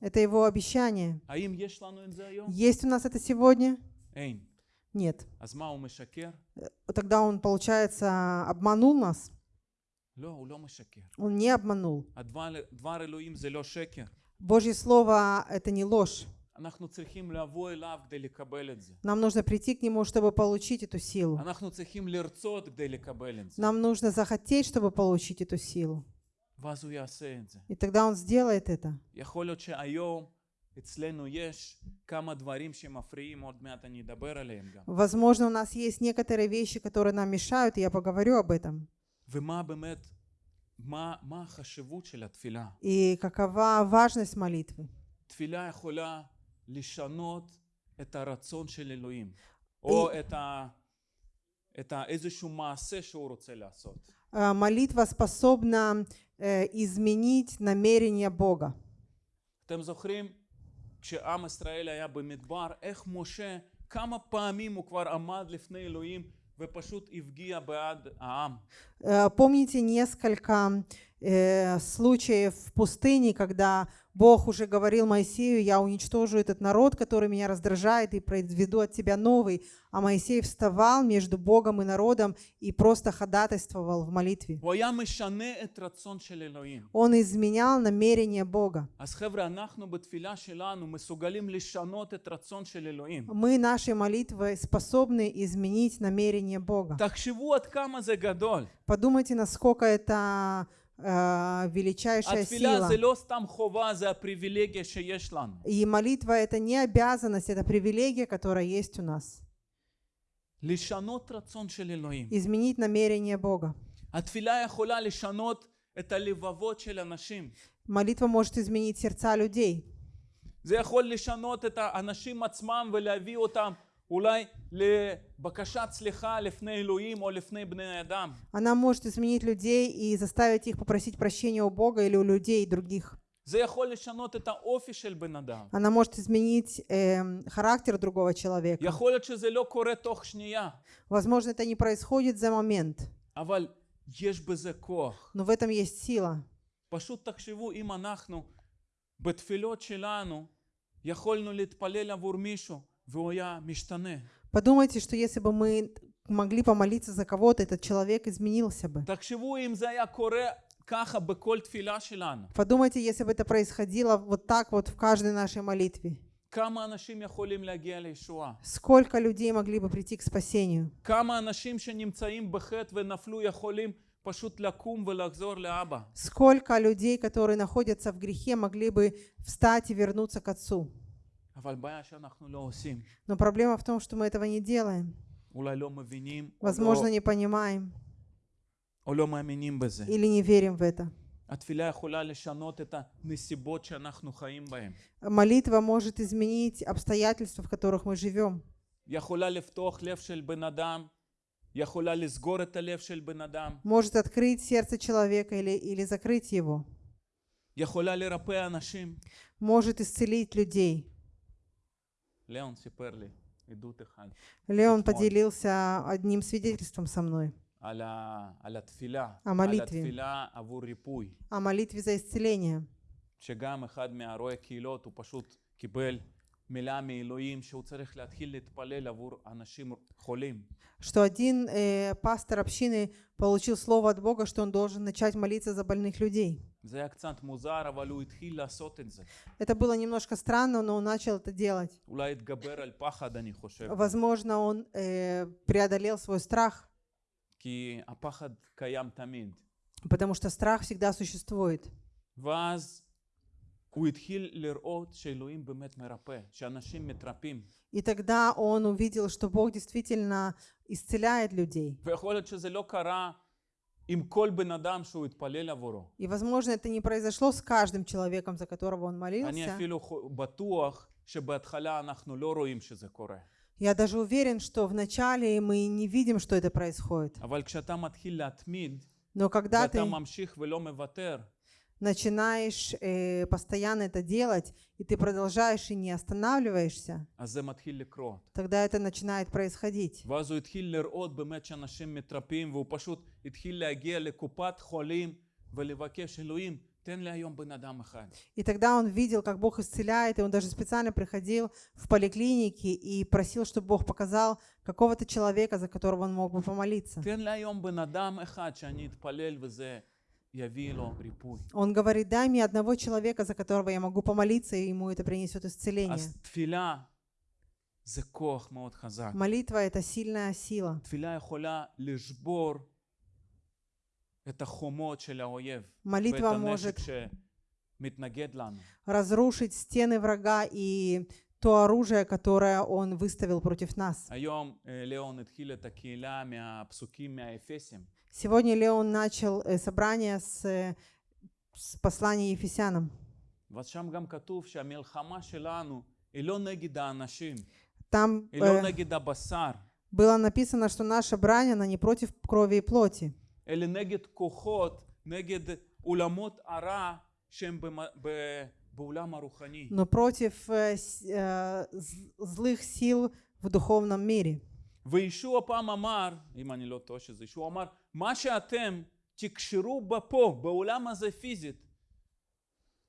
Это его обещание. Есть у нас это сегодня? Нет. Э, тогда он, получается, обманул нас. Он не обманул. הדבר, דבר אלוהים זה לא שקר. Божье Слово — это не ложь. אנחנו צריכים לבוא אליו כדי לקבל את זה. Нам нужно прийти к Нему, чтобы получить эту силу. אנחנו צריכים לרצות כדי לקבל את זה. Нам нужно захотеть, чтобы получить эту силу. ואז הוא יעשה את זה. И тогда Он сделает это. יכול להיות שהיום אצלנו יש כמה דברים שמפריעים, עוד מעט אני אדבר עליהם גם. Возможно, у нас есть некоторые вещи, которые нам мешают, и я поговорю об этом. ומה באמת, מה, מה החשיבות של התפילה? И какова важность молитвы. תפילה יכולה לשנות את הרצון של אלוהים, או את, ה, את ה, איזשהו מעשה שהוא רוצה לעשות. Э, Молитва способна э, изменить намерение Бога. אתם זוכרים כשעם ישראל היה במדבר, איך משה כמה פעמים הוא כבר עמד לפני אלוהים Э, помните несколько э, случаев в пустыне, когда Бог уже говорил Моисею, я уничтожу этот народ, который меня раздражает, и произведу от тебя новый. А Моисей вставал между Богом и народом и просто ходатайствовал в молитве. Он изменял намерение Бога. Мы нашей молитвой способны изменить намерение Бога. Подумайте, насколько это величайшая התפילה сила. זה לא סתם חובה, זה הפריבילגיה שיש לנו. И молитва это не обязанность, это привилегия, которая есть у нас. לשנות רצון של אלוהים. Изменить намерение Бога. התפילה יכולה לשנות את הלבבות של אנשים. Молитва может изменить сердца людей. זה יכול לשנות את האנשים עצמם ולהביא אותם אולי לבקשת סליחה לפני אלוהים או לפני בני אדם. Она может изменить людей и заставить их попросить прощения у Бога или у людей других. זה יכול לשנות את האופי של בן אדם. Она может изменить эм, характер другого человека. יכול להיות שזה לא קורה תוך שנייה, Возможно, это не происходит за момент, אבל יש בזה כוח. но в этом есть сила. פשוט תחשבו אם אנחנו בתפילות שלנו יכולנו להתפלל עבור מישהו והוא היה משתנה. Подумайте, что если бы мы могли помолиться за кого-то, этот человек изменился бы. תחשבו אם זה היה קורה ככה בכל תפילה שלנו. Подумайте, если бы это происходило вот так вот в каждой нашей молитве. כמה אנשים יכולים להגיע לישועה? Сколько людей могли бы прийти к спасению? כמה אנשים שנמצאים בחטא ונפלו יכולים פשוט לקום ולחזור לאבא? Сколько людей, которые находятся в грехе, могли бы встать и вернуться к Отцу? Но проблема в том, что мы этого не делаем. אולי לא מבינים, או Возможно, לא, не понимаем או לא מאמינים בזה. или не верим в это. התפילה יכולה לשנות את הנסיבות שאנחנו חיים בהן. Молитва может изменить обстоятельства, в которых мы живем. יכולה לפתוח לב של בן אדם, יכולה לסגור את הלב של בן אדם, Может открыть сердце человека или, или закрыть его. יכולה לרפא אנשים. Может исцелить людей. Леон Amen. поделился одним свидетельством со мной על, ה, על התפילה, על המליטבי. התפילה עבור ריפוי, о молитве за исцеление. שגם אחד מהרואי קהילות הוא פשוט קיבל מלאה מאלוהים שהוא צריך להתחיל להתפלל עבור אנשים חולים. что один э, пастор общины получил слово от Бога, что он должен начать молиться за больных людей. זה היה קצת מוזר, אבל הוא התחיל לעשות את זה. Это было немножко странно, но он начал это делать. אולי התגבר על פחד, אני חושב. Возможно, он э, преодолел свой страх, כי הפחד קיים תמיד. потому что страх всегда существует. ואז и тогда он увидел, что Бог действительно исцеляет людей. И, возможно, это не произошло с каждым человеком, за которого он молился. Я даже уверен, что вначале мы не видим, что это происходит. Но когда ты начинаешь э, постоянно это делать, и ты продолжаешь и не останавливаешься, тогда это начинает происходить. И тогда он видел, как Бог исцеляет, и он даже специально приходил в поликлинике и просил, чтобы Бог показал какого-то человека, за которого он мог бы помолиться. Он говорит, дай мне одного человека, за которого я могу помолиться, и ему это принесет исцеление. Молитва — это сильная сила. Молитва может разрушить стены врага и то оружие, которое он выставил против нас. היום אה, ליאון התחיל את הקהילה מהפסוקים מהאפסים. Сегодня Леон начал э, собрание с, э, с послания Ефесянам. ואז שם גם כתוב שהמלחמה שלנו היא לא נגד האנשים, Там היא לא э, נגד הבשר, было написано, что наша брань, она не против крови и плоти, אלא נגד כוחות, נגד עולמות הרע שהם במ- ב- בעולם הרוחני. но против э, с- э, з- злых сил в духовном мире. וישוע פעם אמר, אם אני לא טועה שזה ישוע אמר, מה שאתם תקשרו בפה, בעולם הזה פיזית,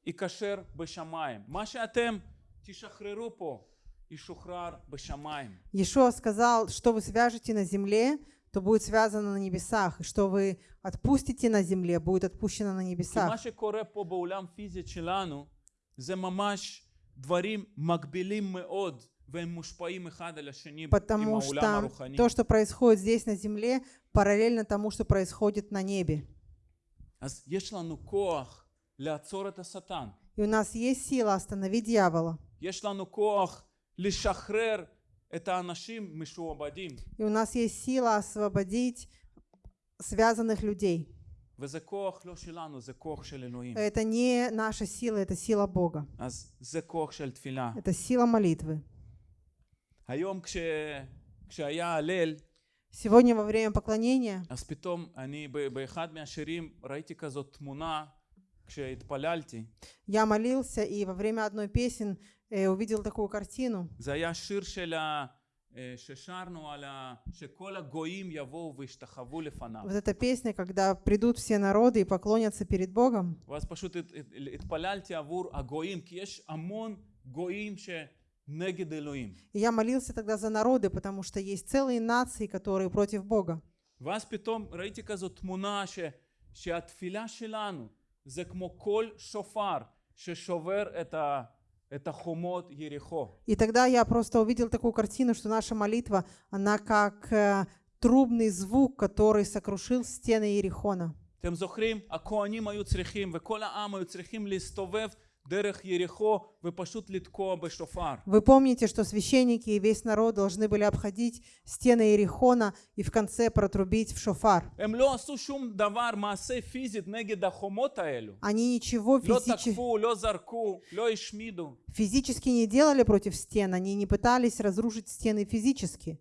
ייקשר בשמיים. מה שאתם תשחררו פה, ישוחרר בשמיים. Иешуа сказал, что вы свяжете на земле, то будет связано на небесах, и что вы отпустите на земле, будет отпущено на כי מה небесах. שקורה פה בעולם פיזית שלנו, זה ממש דברים מקבילים מאוד, והם מושפעים אחד על השני עם Потому העולם что הרוחני. то, что происходит здесь на земле, параллельно тому, что происходит на небе. אז יש לנו כוח לעצור את השטן. И у нас есть сила остановить дьявола. יש לנו כוח לשחרר את האנשים משועבדים, И у нас есть сила освободить связанных людей. וזה כוח לא שלנו, זה כוח של אלוהים. Это не наша сила, это сила Бога. אז זה כוח של תפילה. Это сила молитвы. היום כש... כשהיה הלל, Сегодня во время поклонения אז פתאום אני ב- באחד מהשירים ראיתי כזאת תמונה כשהתפללתי. я молился, и во время одной песен э, увидел такую картину. זה היה שיר של ה... אה, ששרנו על ה... שכל הגויים יבואו וישתחוו לפניו. Вот эта песня, когда придут все народы и поклонятся перед Богом. ואז פשוט הת- הת- התפללתי עבור הגויים, כי יש המון גויים שנגד אלוהים. И я молился тогда за народы, потому что есть целые нации, которые против Бога. ואז פתאום ראיתי כזאת תמונה ש, שהתפילה שלנו זה כמו כל שופר ששובר את, ה, את החומות יריחו. И тогда я просто увидел такую картину, что наша молитва, она как э, трубный звук, который сокрушил стены Иерихона. אתם זוכרים? הכהנים היו צריכים וכל העם היו צריכים להסתובב вы помните, что священники и весь народ должны были обходить стены Иерихона и в конце протрубить в шофар. Они ничего физически... физически не делали против стен, они не пытались разрушить стены физически.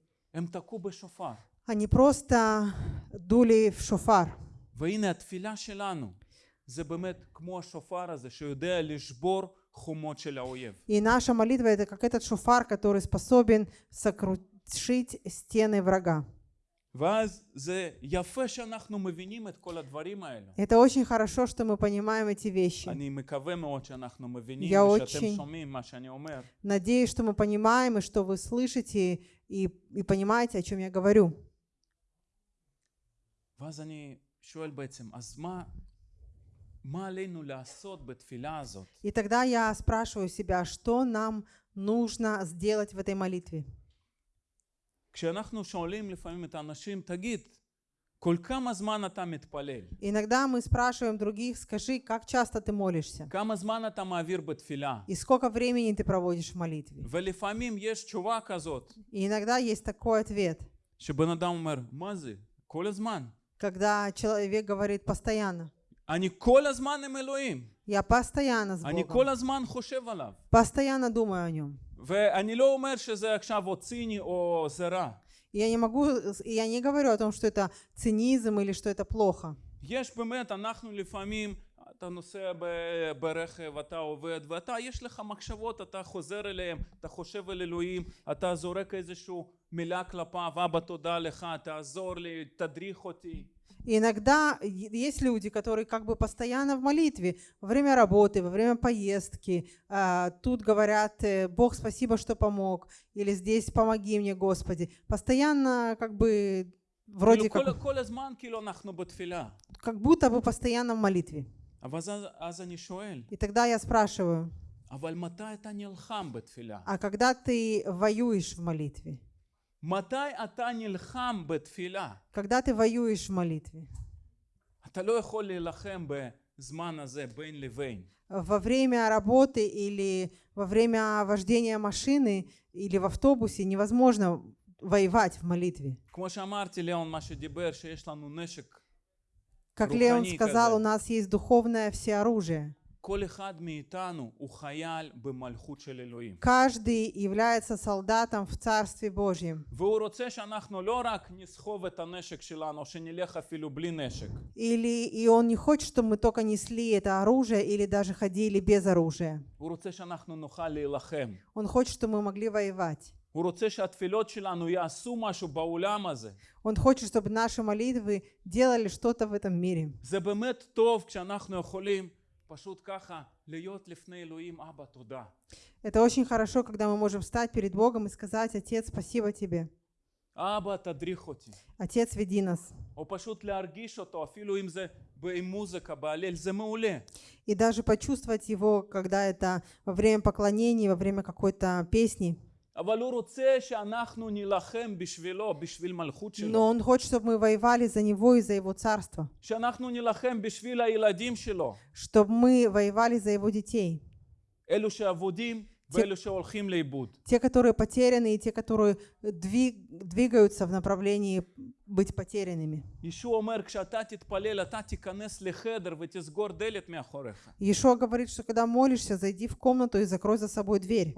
Они просто дули в шофар. והנה התפילה שלנו זה באמת כמו השופר הזה שיודע לשבור חומות של האויב. И наша молитва это как этот шофар, который способен сокрушить стены врага. ואז זה יפה שאנחנו מבינים את כל הדברים האלו. Это очень хорошо, что мы понимаем эти вещи. אני מקווה מאוד שאנחנו מבינים Я ושאתם очень- שומעים מה שאני אומר. Надеюсь, что мы понимаем и что вы слышите и, и понимаете, о чем я говорю. ואז אני שואל בעצם, אז מה, и тогда я спрашиваю себя, что нам нужно сделать в этой молитве? Иногда мы спрашиваем других, скажи, как часто ты молишься? И сколько времени ты проводишь в молитве? И иногда есть такой ответ. Когда человек говорит постоянно. אני כל הזמן עם אלוהים. Я постоянно с אני Богом. כל הזמן חושב עליו. Постоянно думаю о нем. ואני לא אומר שזה עכשיו או ציני או זה רע. И Я не могу, и я не говорю о том, что это цинизм или что это плохо. יש באמת, אנחנו לפעמים, אתה נוסע ב- ברכב, אתה עובד, ואתה, יש לך מחשבות, אתה חוזר אליהם, אתה חושב על אלוהים, אתה זורק איזושהי מילה כלפיו, אבא תודה לך, תעזור לי, תדריך אותי. И иногда есть люди, которые как бы постоянно в молитве, во время работы, во время поездки, а, тут говорят э, «Бог, спасибо, что помог», или «Здесь помоги мне, Господи». Постоянно как бы вроде как... Как будто бы постоянно в молитве. И тогда я спрашиваю, а когда ты воюешь в молитве? Когда ты воюешь в молитве? Во время работы или во время вождения машины или в автобусе невозможно воевать в молитве. Как Леон сказал, у нас есть духовное всеоружие. כל אחד מאיתנו הוא חייל במלכות של אלוהים. Каждый является солдатом в Царстве Божьем. והוא רוצה שאנחנו לא רק נסחוב את הנשק שלנו, או שנלך אפילו בלי נשק. Или, и он не хочет, чтобы мы только несли это оружие или даже ходили без оружия. הוא רוצה שאנחנו נוכל להילחם. Он хочет, чтобы мы могли воевать. הוא רוצה שהתפילות שלנו יעשו משהו בעולם הזה. Он хочет, чтобы наши молитвы делали что-то в этом мире. זה באמת טוב כשאנחנו יכולים פשוט ככה להיות לפני אלוהים, אבא תודה. Это очень хорошо, когда мы можем встать перед Богом и сказать, Отец, спасибо тебе. אבא תדריך אותי. Отец, веди нас. או פשוט להרגיש אותו, אפילו אם זה עם מוזיקה, בהלל, זה מעולה. И даже почувствовать его, когда это во время поклонений, во время какой-то песни. Но он хочет, чтобы мы воевали за него и за его царство. Чтобы мы воевали за его детей те, те, которые потеряны, и те, которые двиг, двигаются в направлении быть потерянными. Иешуа говорит, что когда молишься, зайди в комнату и закрой за собой дверь.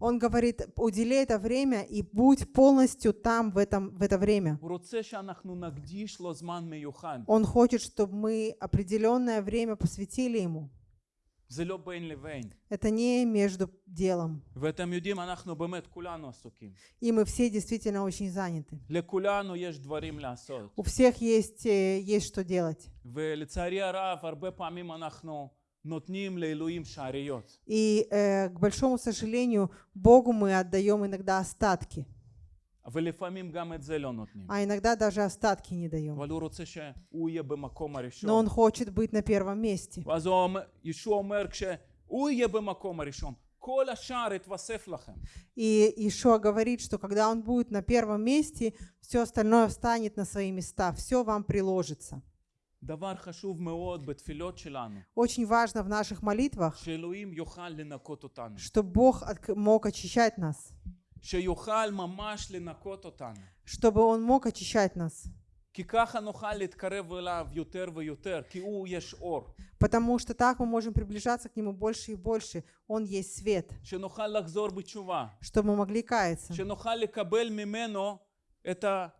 Он говорит, удели это время и будь полностью там в, этом, в это время. Он хочет, чтобы мы определенное время посвятили Ему. זה לא בין לבין. Это не между делом. ואתם יודעים, אנחנו באמת כולנו עסוקים. И мы все действительно очень заняты. לכולנו יש דברים לעשות. У всех есть, э, есть что делать. ולצערי הרב, הרבה פעמים אנחנו נותנים לאלוהים שעריות. И, э, к большому сожалению, Богу мы отдаем иногда остатки, А иногда даже остатки не даем. Но он хочет быть на первом месте. И Ишуа говорит, что когда он будет на первом месте, все остальное встанет на свои места, все вам приложится. Очень важно в наших молитвах, что Бог мог очищать нас чтобы Он мог очищать нас. Потому что так мы можем приближаться к Нему больше и больше. Он есть свет. Чтобы мы могли каяться. Это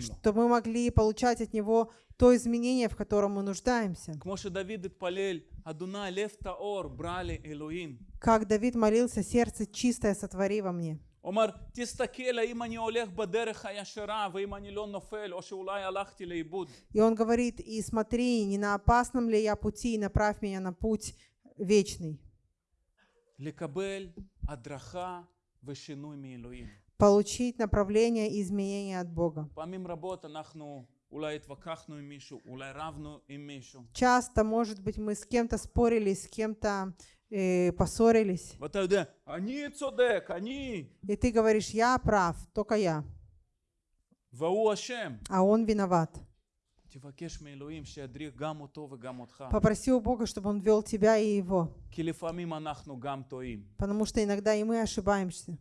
чтобы мы могли получать от Него то изменение, в котором мы нуждаемся. כמו שדוד התפלל, אדוני לב טהור ברא לי אלוהים. Как Давид молился, сердце чистое сотвори во мне. הוא אומר, תסתכל האם אני הולך בדרך הישרה ואם אני לא נופל או שאולי הלכתי לאיבוד. И он говорит, и смотри, не на опасном ли я пути, и направь меня на путь вечный. לקבל הדרכה ושינוי מאלוהים. получить направление и изменение от Бога. Часто, может быть, мы с кем-то спорили, с кем-то э, поссорились. И ты говоришь, я прав, только я. А он виноват. Попроси у Бога, чтобы Он вел тебя и его. Потому что иногда и мы ошибаемся.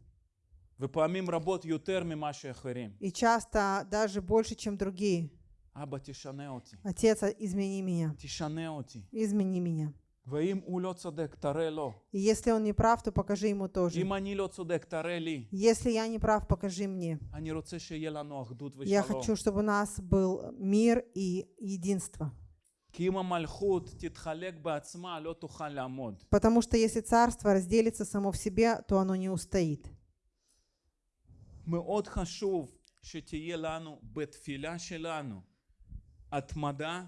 ופעמים רבות יותר ממה שאחרים. И часто даже больше, чем другие. אבא, תשנה אותי. Отец, а, измени меня. תשנה אותי. Измени меня. ואם הוא לא צודק, תראה לו. И если он не прав, то покажи ему тоже. אם אני לא צודק, תראה לי. Если я не прав, покажи мне. אני רוצה שיהיה לנו אחדות Я ושלום. хочу, чтобы у нас был мир и единство. כי אם המלכות תתחלק בעצמה, לא תוכל לעמוד. Потому что если царство разделится само в себе, то оно не устоит. מאוד חשוב שתהיה לנו בתפילה שלנו התמדה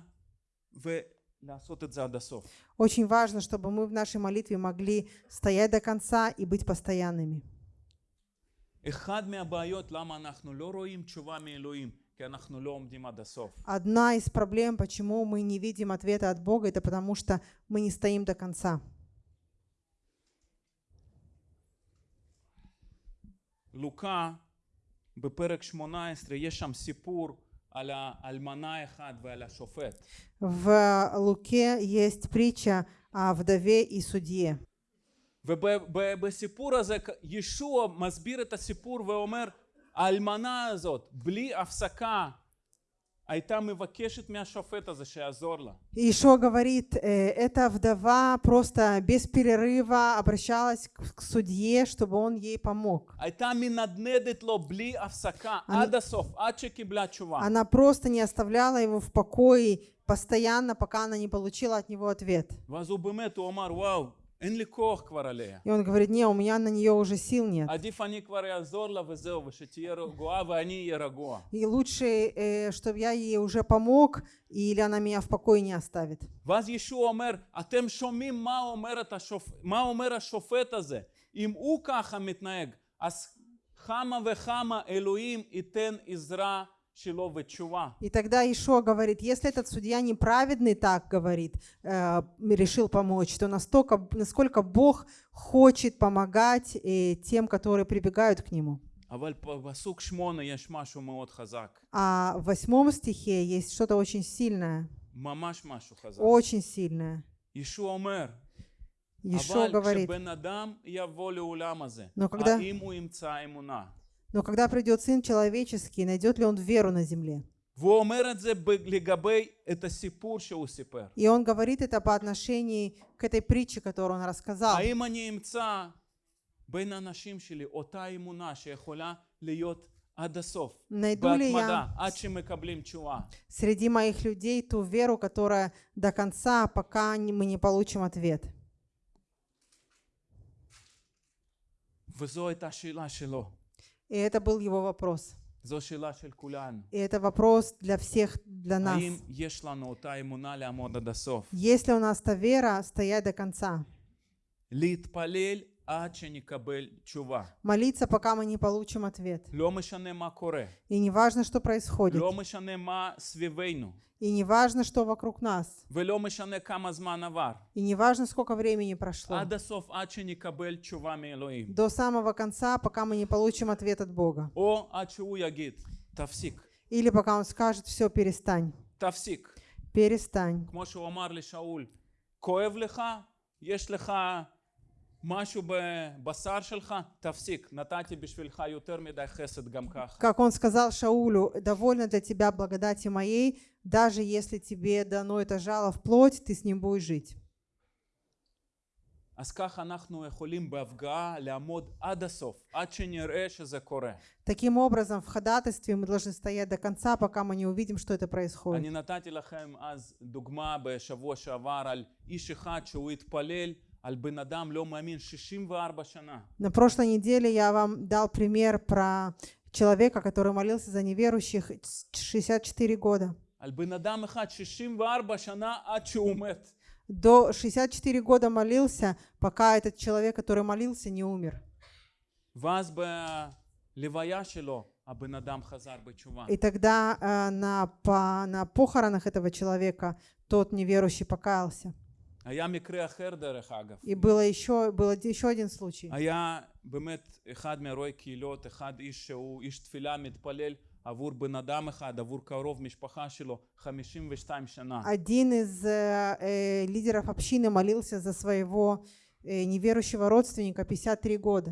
ולעשות את זה עד הסוף. Очень важно, чтобы мы в нашей молитве могли стоять до конца и быть постоянными. אחד מהבעיות למה אנחנו לא רואים תשובה מאלוהים, כי אנחנו לא עומדים עד הסוף. Одна из проблем, почему мы не видим ответа от Бога, это потому что мы не стоим до конца. לוקה בפרק 18 יש שם סיפור על האלמנה האחד ועל השופט. В Луке есть притча о вдове и судье. ובסיפור הזה ישוע מסביר את הסיפור ואומר האלמנה הזאת בלי הפסקה И Ишо говорит, э, эта вдова просто без перерыва обращалась к судье, чтобы он ей помог. Она просто не оставляла его в покое постоянно, пока она не получила от него ответ. И он говорит, не, у меня на нее уже сил нет. И лучше, э, чтобы я ей уже помог, или она меня в покое не оставит. אם הוא ככה מתנהג, אז כמה וכמה אלוהים ייתן עזרה и тогда Ишо говорит, если этот судья неправедный, так говорит, э, решил помочь, то настолько, насколько Бог хочет помогать э, тем, которые прибегают к Нему. А, а в восьмом стихе есть что-то очень сильное. Очень сильное. Ишо говорит, но когда האם הוא ימצא אמונה? но когда придет Сын Человеческий, найдет ли Он веру на земле? והוא אומר את זה ב- לגבי את הסיפור שהוא סיפר. И Он говорит это по отношению к этой притче, которую Он рассказал. האם אני אמצא בין האנשים שלי אותה אמונה שיכולה להיות עד הסוף, Найду ли בהתמדה, я עד שמקבלים תשובה? среди моих людей ту веру, которая до конца, пока не- мы не получим ответ? וזו הייתה שאלה שלו. И это был его вопрос. זו שאלה של כולנו. И это вопрос для всех, для нас. האם יש לנו אותה אמונה לעמוד עד הסוף? Есть ли у нас та вера стоять до конца? להתפלל עד שנקבל תשובה. Молиться, пока мы не получим ответ. И не важно, что происходит. И не важно, что вокруг нас. И не важно, сколько времени прошло. До самого конца, пока мы не получим ответ от Бога. Или пока Он скажет, все, перестань. Перестань. משהו בבשר שלך? תפסיק, נתתי בשבילך יותר מדי חסד גם ככה. Как он сказал Шаулю, довольно для тебя благодати моей, даже если тебе дано это жало в плоть, ты с ним будешь жить. אז כך אנחנו יכולים בהפגעה לעמוד עד הסוף, עד שנראה שזה קורה. Таким образом, в ходатайстве мы должны стоять до конца, пока мы не увидим, что это происходит. אני נתתי לכם אז דוגמה בשבוע שעבר על איש אחד שהוא התפלל на прошлой неделе я вам дал пример про человека, который молился за неверующих 64 года. До 64 года молился, пока этот человек, который молился, не умер. И тогда э, на, по, на похоронах этого человека тот неверующий покаялся. היה מקרה אחר דרך אגב. И было еще, был еще один случай. היה באמת אחד מאירועי קהילות, אחד איש שהוא איש תפילה מתפלל עבור בן אדם אחד, עבור קרוב משפחה שלו, 52 שנה. Один из э, э, лидеров общины молился за своего э, неверующего родственника 53 года.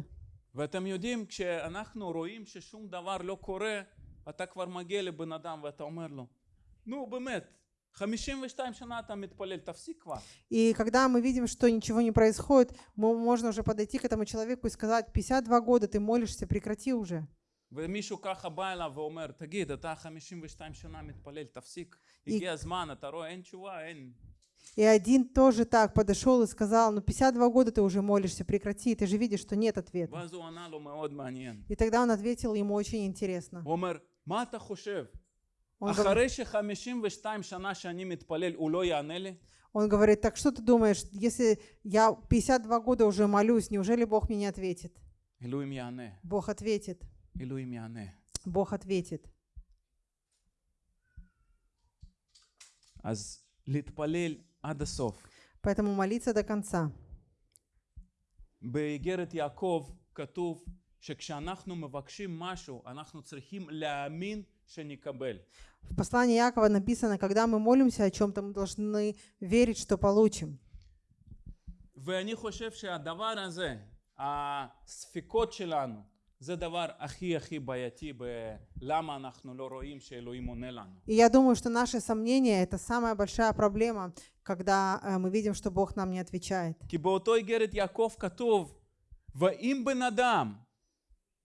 ואתם יודעים, כשאנחנו רואים ששום דבר לא קורה, אתה כבר מגיע לבן אדם ואתה אומר לו, נו באמת, 52 שנה אתה מתפלל, תפסיק כבר. И когда мы видим, что ничего не происходит, мы, можно уже подойти к этому человеку и сказать, 52 года ты молишься, прекрати уже. ומישהו ככה בא אליו ואומר, תגיד, אתה 52 שנה מתפלל, תפסיק. הגיע הזמן, אתה רואה, אין תשובה, אין. И один тоже так подошел и сказал, ну 52 года ты уже молишься, прекрати, ты же видишь, что нет ответа. ואז הוא ענה לו מאוד מעניין. И тогда он ответил ему очень интересно. Он, говор- אחרי ש-52 שנה שאני מתפלל, הוא לא יענה לי? он говорит, так что ты думаешь, если я 52 года уже молюсь, неужели Бог мне не ответит? אלוהים יענה, Бог ответит. אלוהים יענה. Бог ответит. אז להתפלל עד הסוף. Поэтому молиться до конца. באיגרת יעקב כתוב שכשאנחנו מבקשים משהו, אנחנו צריכים להאמין שנקבל. В послании Якова написано, когда мы молимся о чем-то, мы должны верить, что получим. ואני חושב שהדבר הזה, הספקות שלנו, זה דבר הכי הכי בעייתי בלמה אנחנו לא רואים שאלוהים עונה לנו. И я думаю, что наши сомнения – это самая большая проблема, когда э, мы видим, что Бог нам не отвечает. כי באותו איגרת יעקב כתוב, ואם בן אדם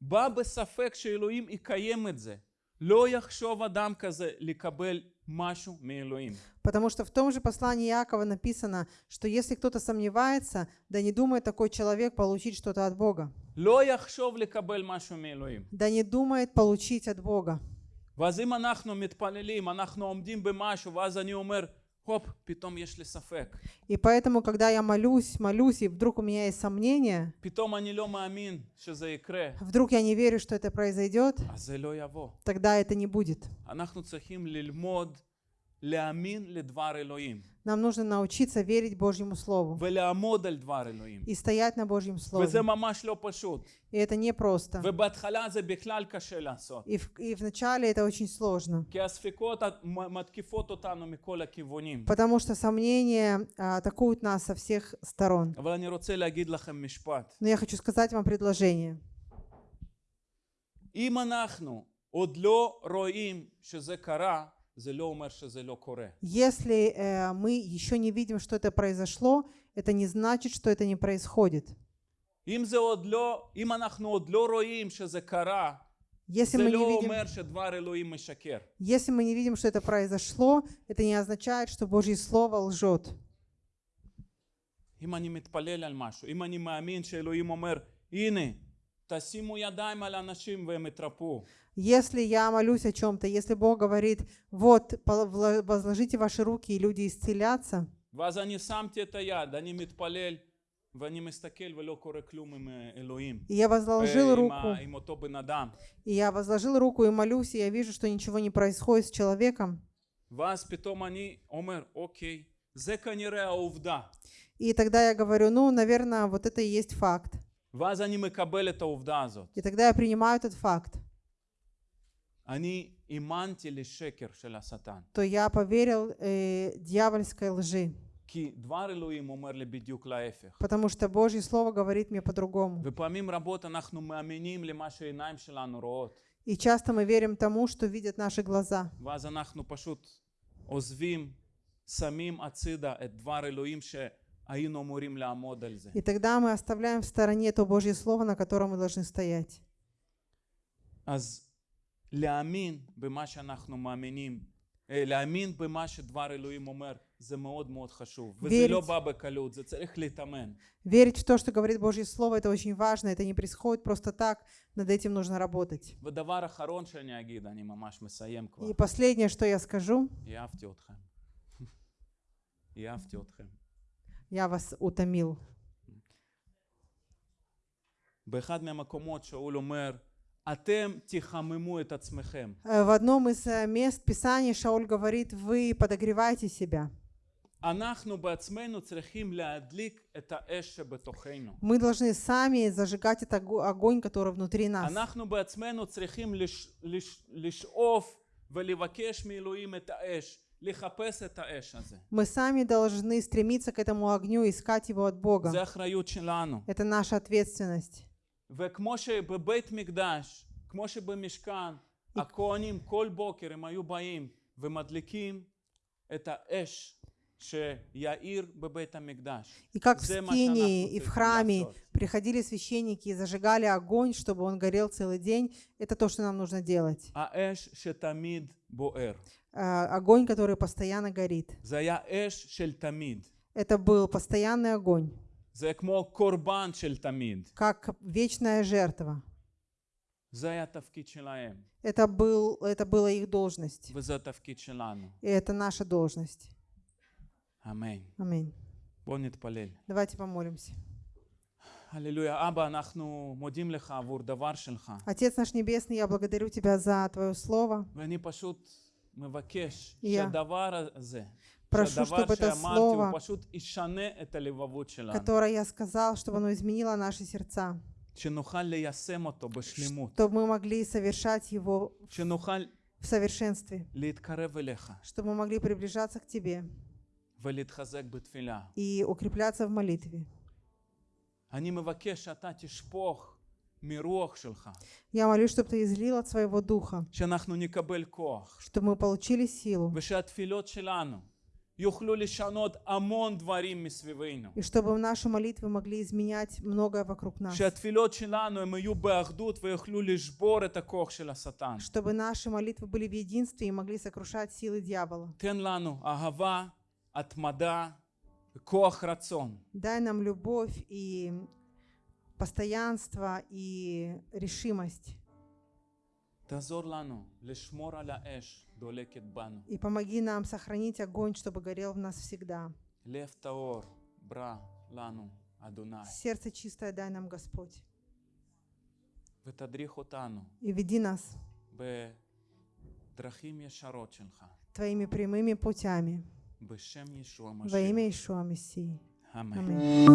בא בספק שאלוהים יקיים את זה, לא יחשוב אדם כזה לקבל משהו מאלוהים. Потому что в том же послании Якова написано, что если кто-то сомневается, да не думает такой человек получить что-то от Бога. לא יחשוב לקבל משהו מאלוהים. Да не думает получить от Бога. ואז אם אנחנו מתפללים, אנחנו עומדים במשהו, ואז אני אומר, и поэтому, когда я молюсь, молюсь, и вдруг у меня есть сомнения, вдруг я не верю, что это произойдет, тогда это не будет. Нам нужно научиться верить Божьему Слову ולעמוד על דבר אלוהים. и стоять на Божьем Слове. וזה ממש לא פשוט. И это не просто. ובהתחלה זה בכלל קשה לעשות. И, в, и вначале это очень сложно, כי הספקות מ- מתקיפות אותנו מכל הכיוונים. потому что сомнения а, атакуют нас со всех сторон. אבל אני רוצה להגיד לכם משפט. Но я хочу сказать вам предложение. אם אנחנו עוד לא רואים שזה קרה, זה לא אומר שזה לא קורה. Если э, мы еще не видим, что это произошло, это не значит, что это не происходит. אם זה עוד לא, אם אנחנו עוד לא רואים שזה קרה, Если זה мы, לא не видим, אומר שדבר אלוהים משקר. если мы не видим, что это произошло, это не означает, что Божье Слово лжет. אם אני מתפלל על משהו, אם אני מאמין שאלוהים אומר, הנה, תשימו ידיים על אנשים והם יתרפאו. Если я молюсь о чем-то, если Бог говорит, вот, возложите ваши руки, и люди исцелятся, и я возложил руку, и я возложил руку и молюсь, и я вижу, что ничего не происходит с человеком. И тогда я говорю, ну, наверное, вот это и есть факт. И тогда я принимаю этот факт то я поверил э, дьявольской лжи, כי דבר אלוהים אומר לי בדיוק להפך. потому что Божье Слово говорит мне по-другому. ופעמים רבות אנחנו מאמינים למה שהעיניים שלנו רואות. И часто мы верим тому, что видят наши глаза. ואז אנחנו פשוט עוזבים, שמים הצידה את דבר אלוהים היינו אמורים לעמוד על זה. И тогда мы оставляем в стороне то Божье Слово, на котором мы должны стоять. אז להאמין במה שאנחנו מאמינים, אה, להאמין במה שדבר אלוהים אומר, זה מאוד מאוד חשוב. וזה верить. לא בא בקלות, זה צריך להתאמן. Верить в то, что говорит Божье Слово, это очень важно. Это не происходит просто так. Над этим нужно работать. ודבר אחרון שאני אגיד, אני ממש מסיים כבר. И последнее, что я скажу, אהבתי אתכם. אהבתי אתכם. я вас утомил. באחד מהמקומות שאול אומר, Атем тихамему этот смехем. Э, в одном из э, мест Писания Шауль говорит, вы подогреваете себя. Мы должны сами зажигать этот огонь, который внутри нас. Мы сами должны стремиться к этому огню, искать его от Бога. Это наша ответственность. וכמו שבבית מקדש, כמו שבמשכן, הכהנים כל בוקר הם היו באים ומדליקים את האש שיאיר בבית המקדש. И как в זה מה скинии שאנחנו и в צריכים храме לעשות. приходили священники и зажигали огонь, чтобы он горел целый день, это то, что нам нужно делать. האש שתמיד בוער. Э, Огонь, который постоянно горит. זה היה אש של תמיד. Это был постоянный огонь, זה כמו קורבן של תמיד. как вечная жертва. זה היה התפקיד שלהם, Это, был, это была их должность. וזה התפקיד שלנו. И это наша должность. אמן. Аминь. בואו נתפלל. Давайте помолимся. הללויה. אבא, אנחנו מודים לך עבור דבר שלך, Отец наш Небесный, я благодарю Тебя за Твое Слово. ואני פשוט מבקש Я שהדבר הזה, Прошу, чтобы это слово, которое я сказал, чтобы оно изменило наши сердца, чтобы мы могли совершать его в совершенстве, чтобы мы могли приближаться к Тебе и укрепляться в молитве. Я молюсь, чтобы ты излил от своего духа, чтобы мы получили силу, и чтобы наши молитвы могли изменять многое вокруг нас. Чтобы наши молитвы были в единстве и могли сокрушать силы дьявола. Дай нам любовь и постоянство и решимость. И помоги нам сохранить огонь, чтобы горел в нас всегда. Сердце чистое дай нам, Господь. И веди нас твоими прямыми путями во имя Ишуа Мессии. Аминь.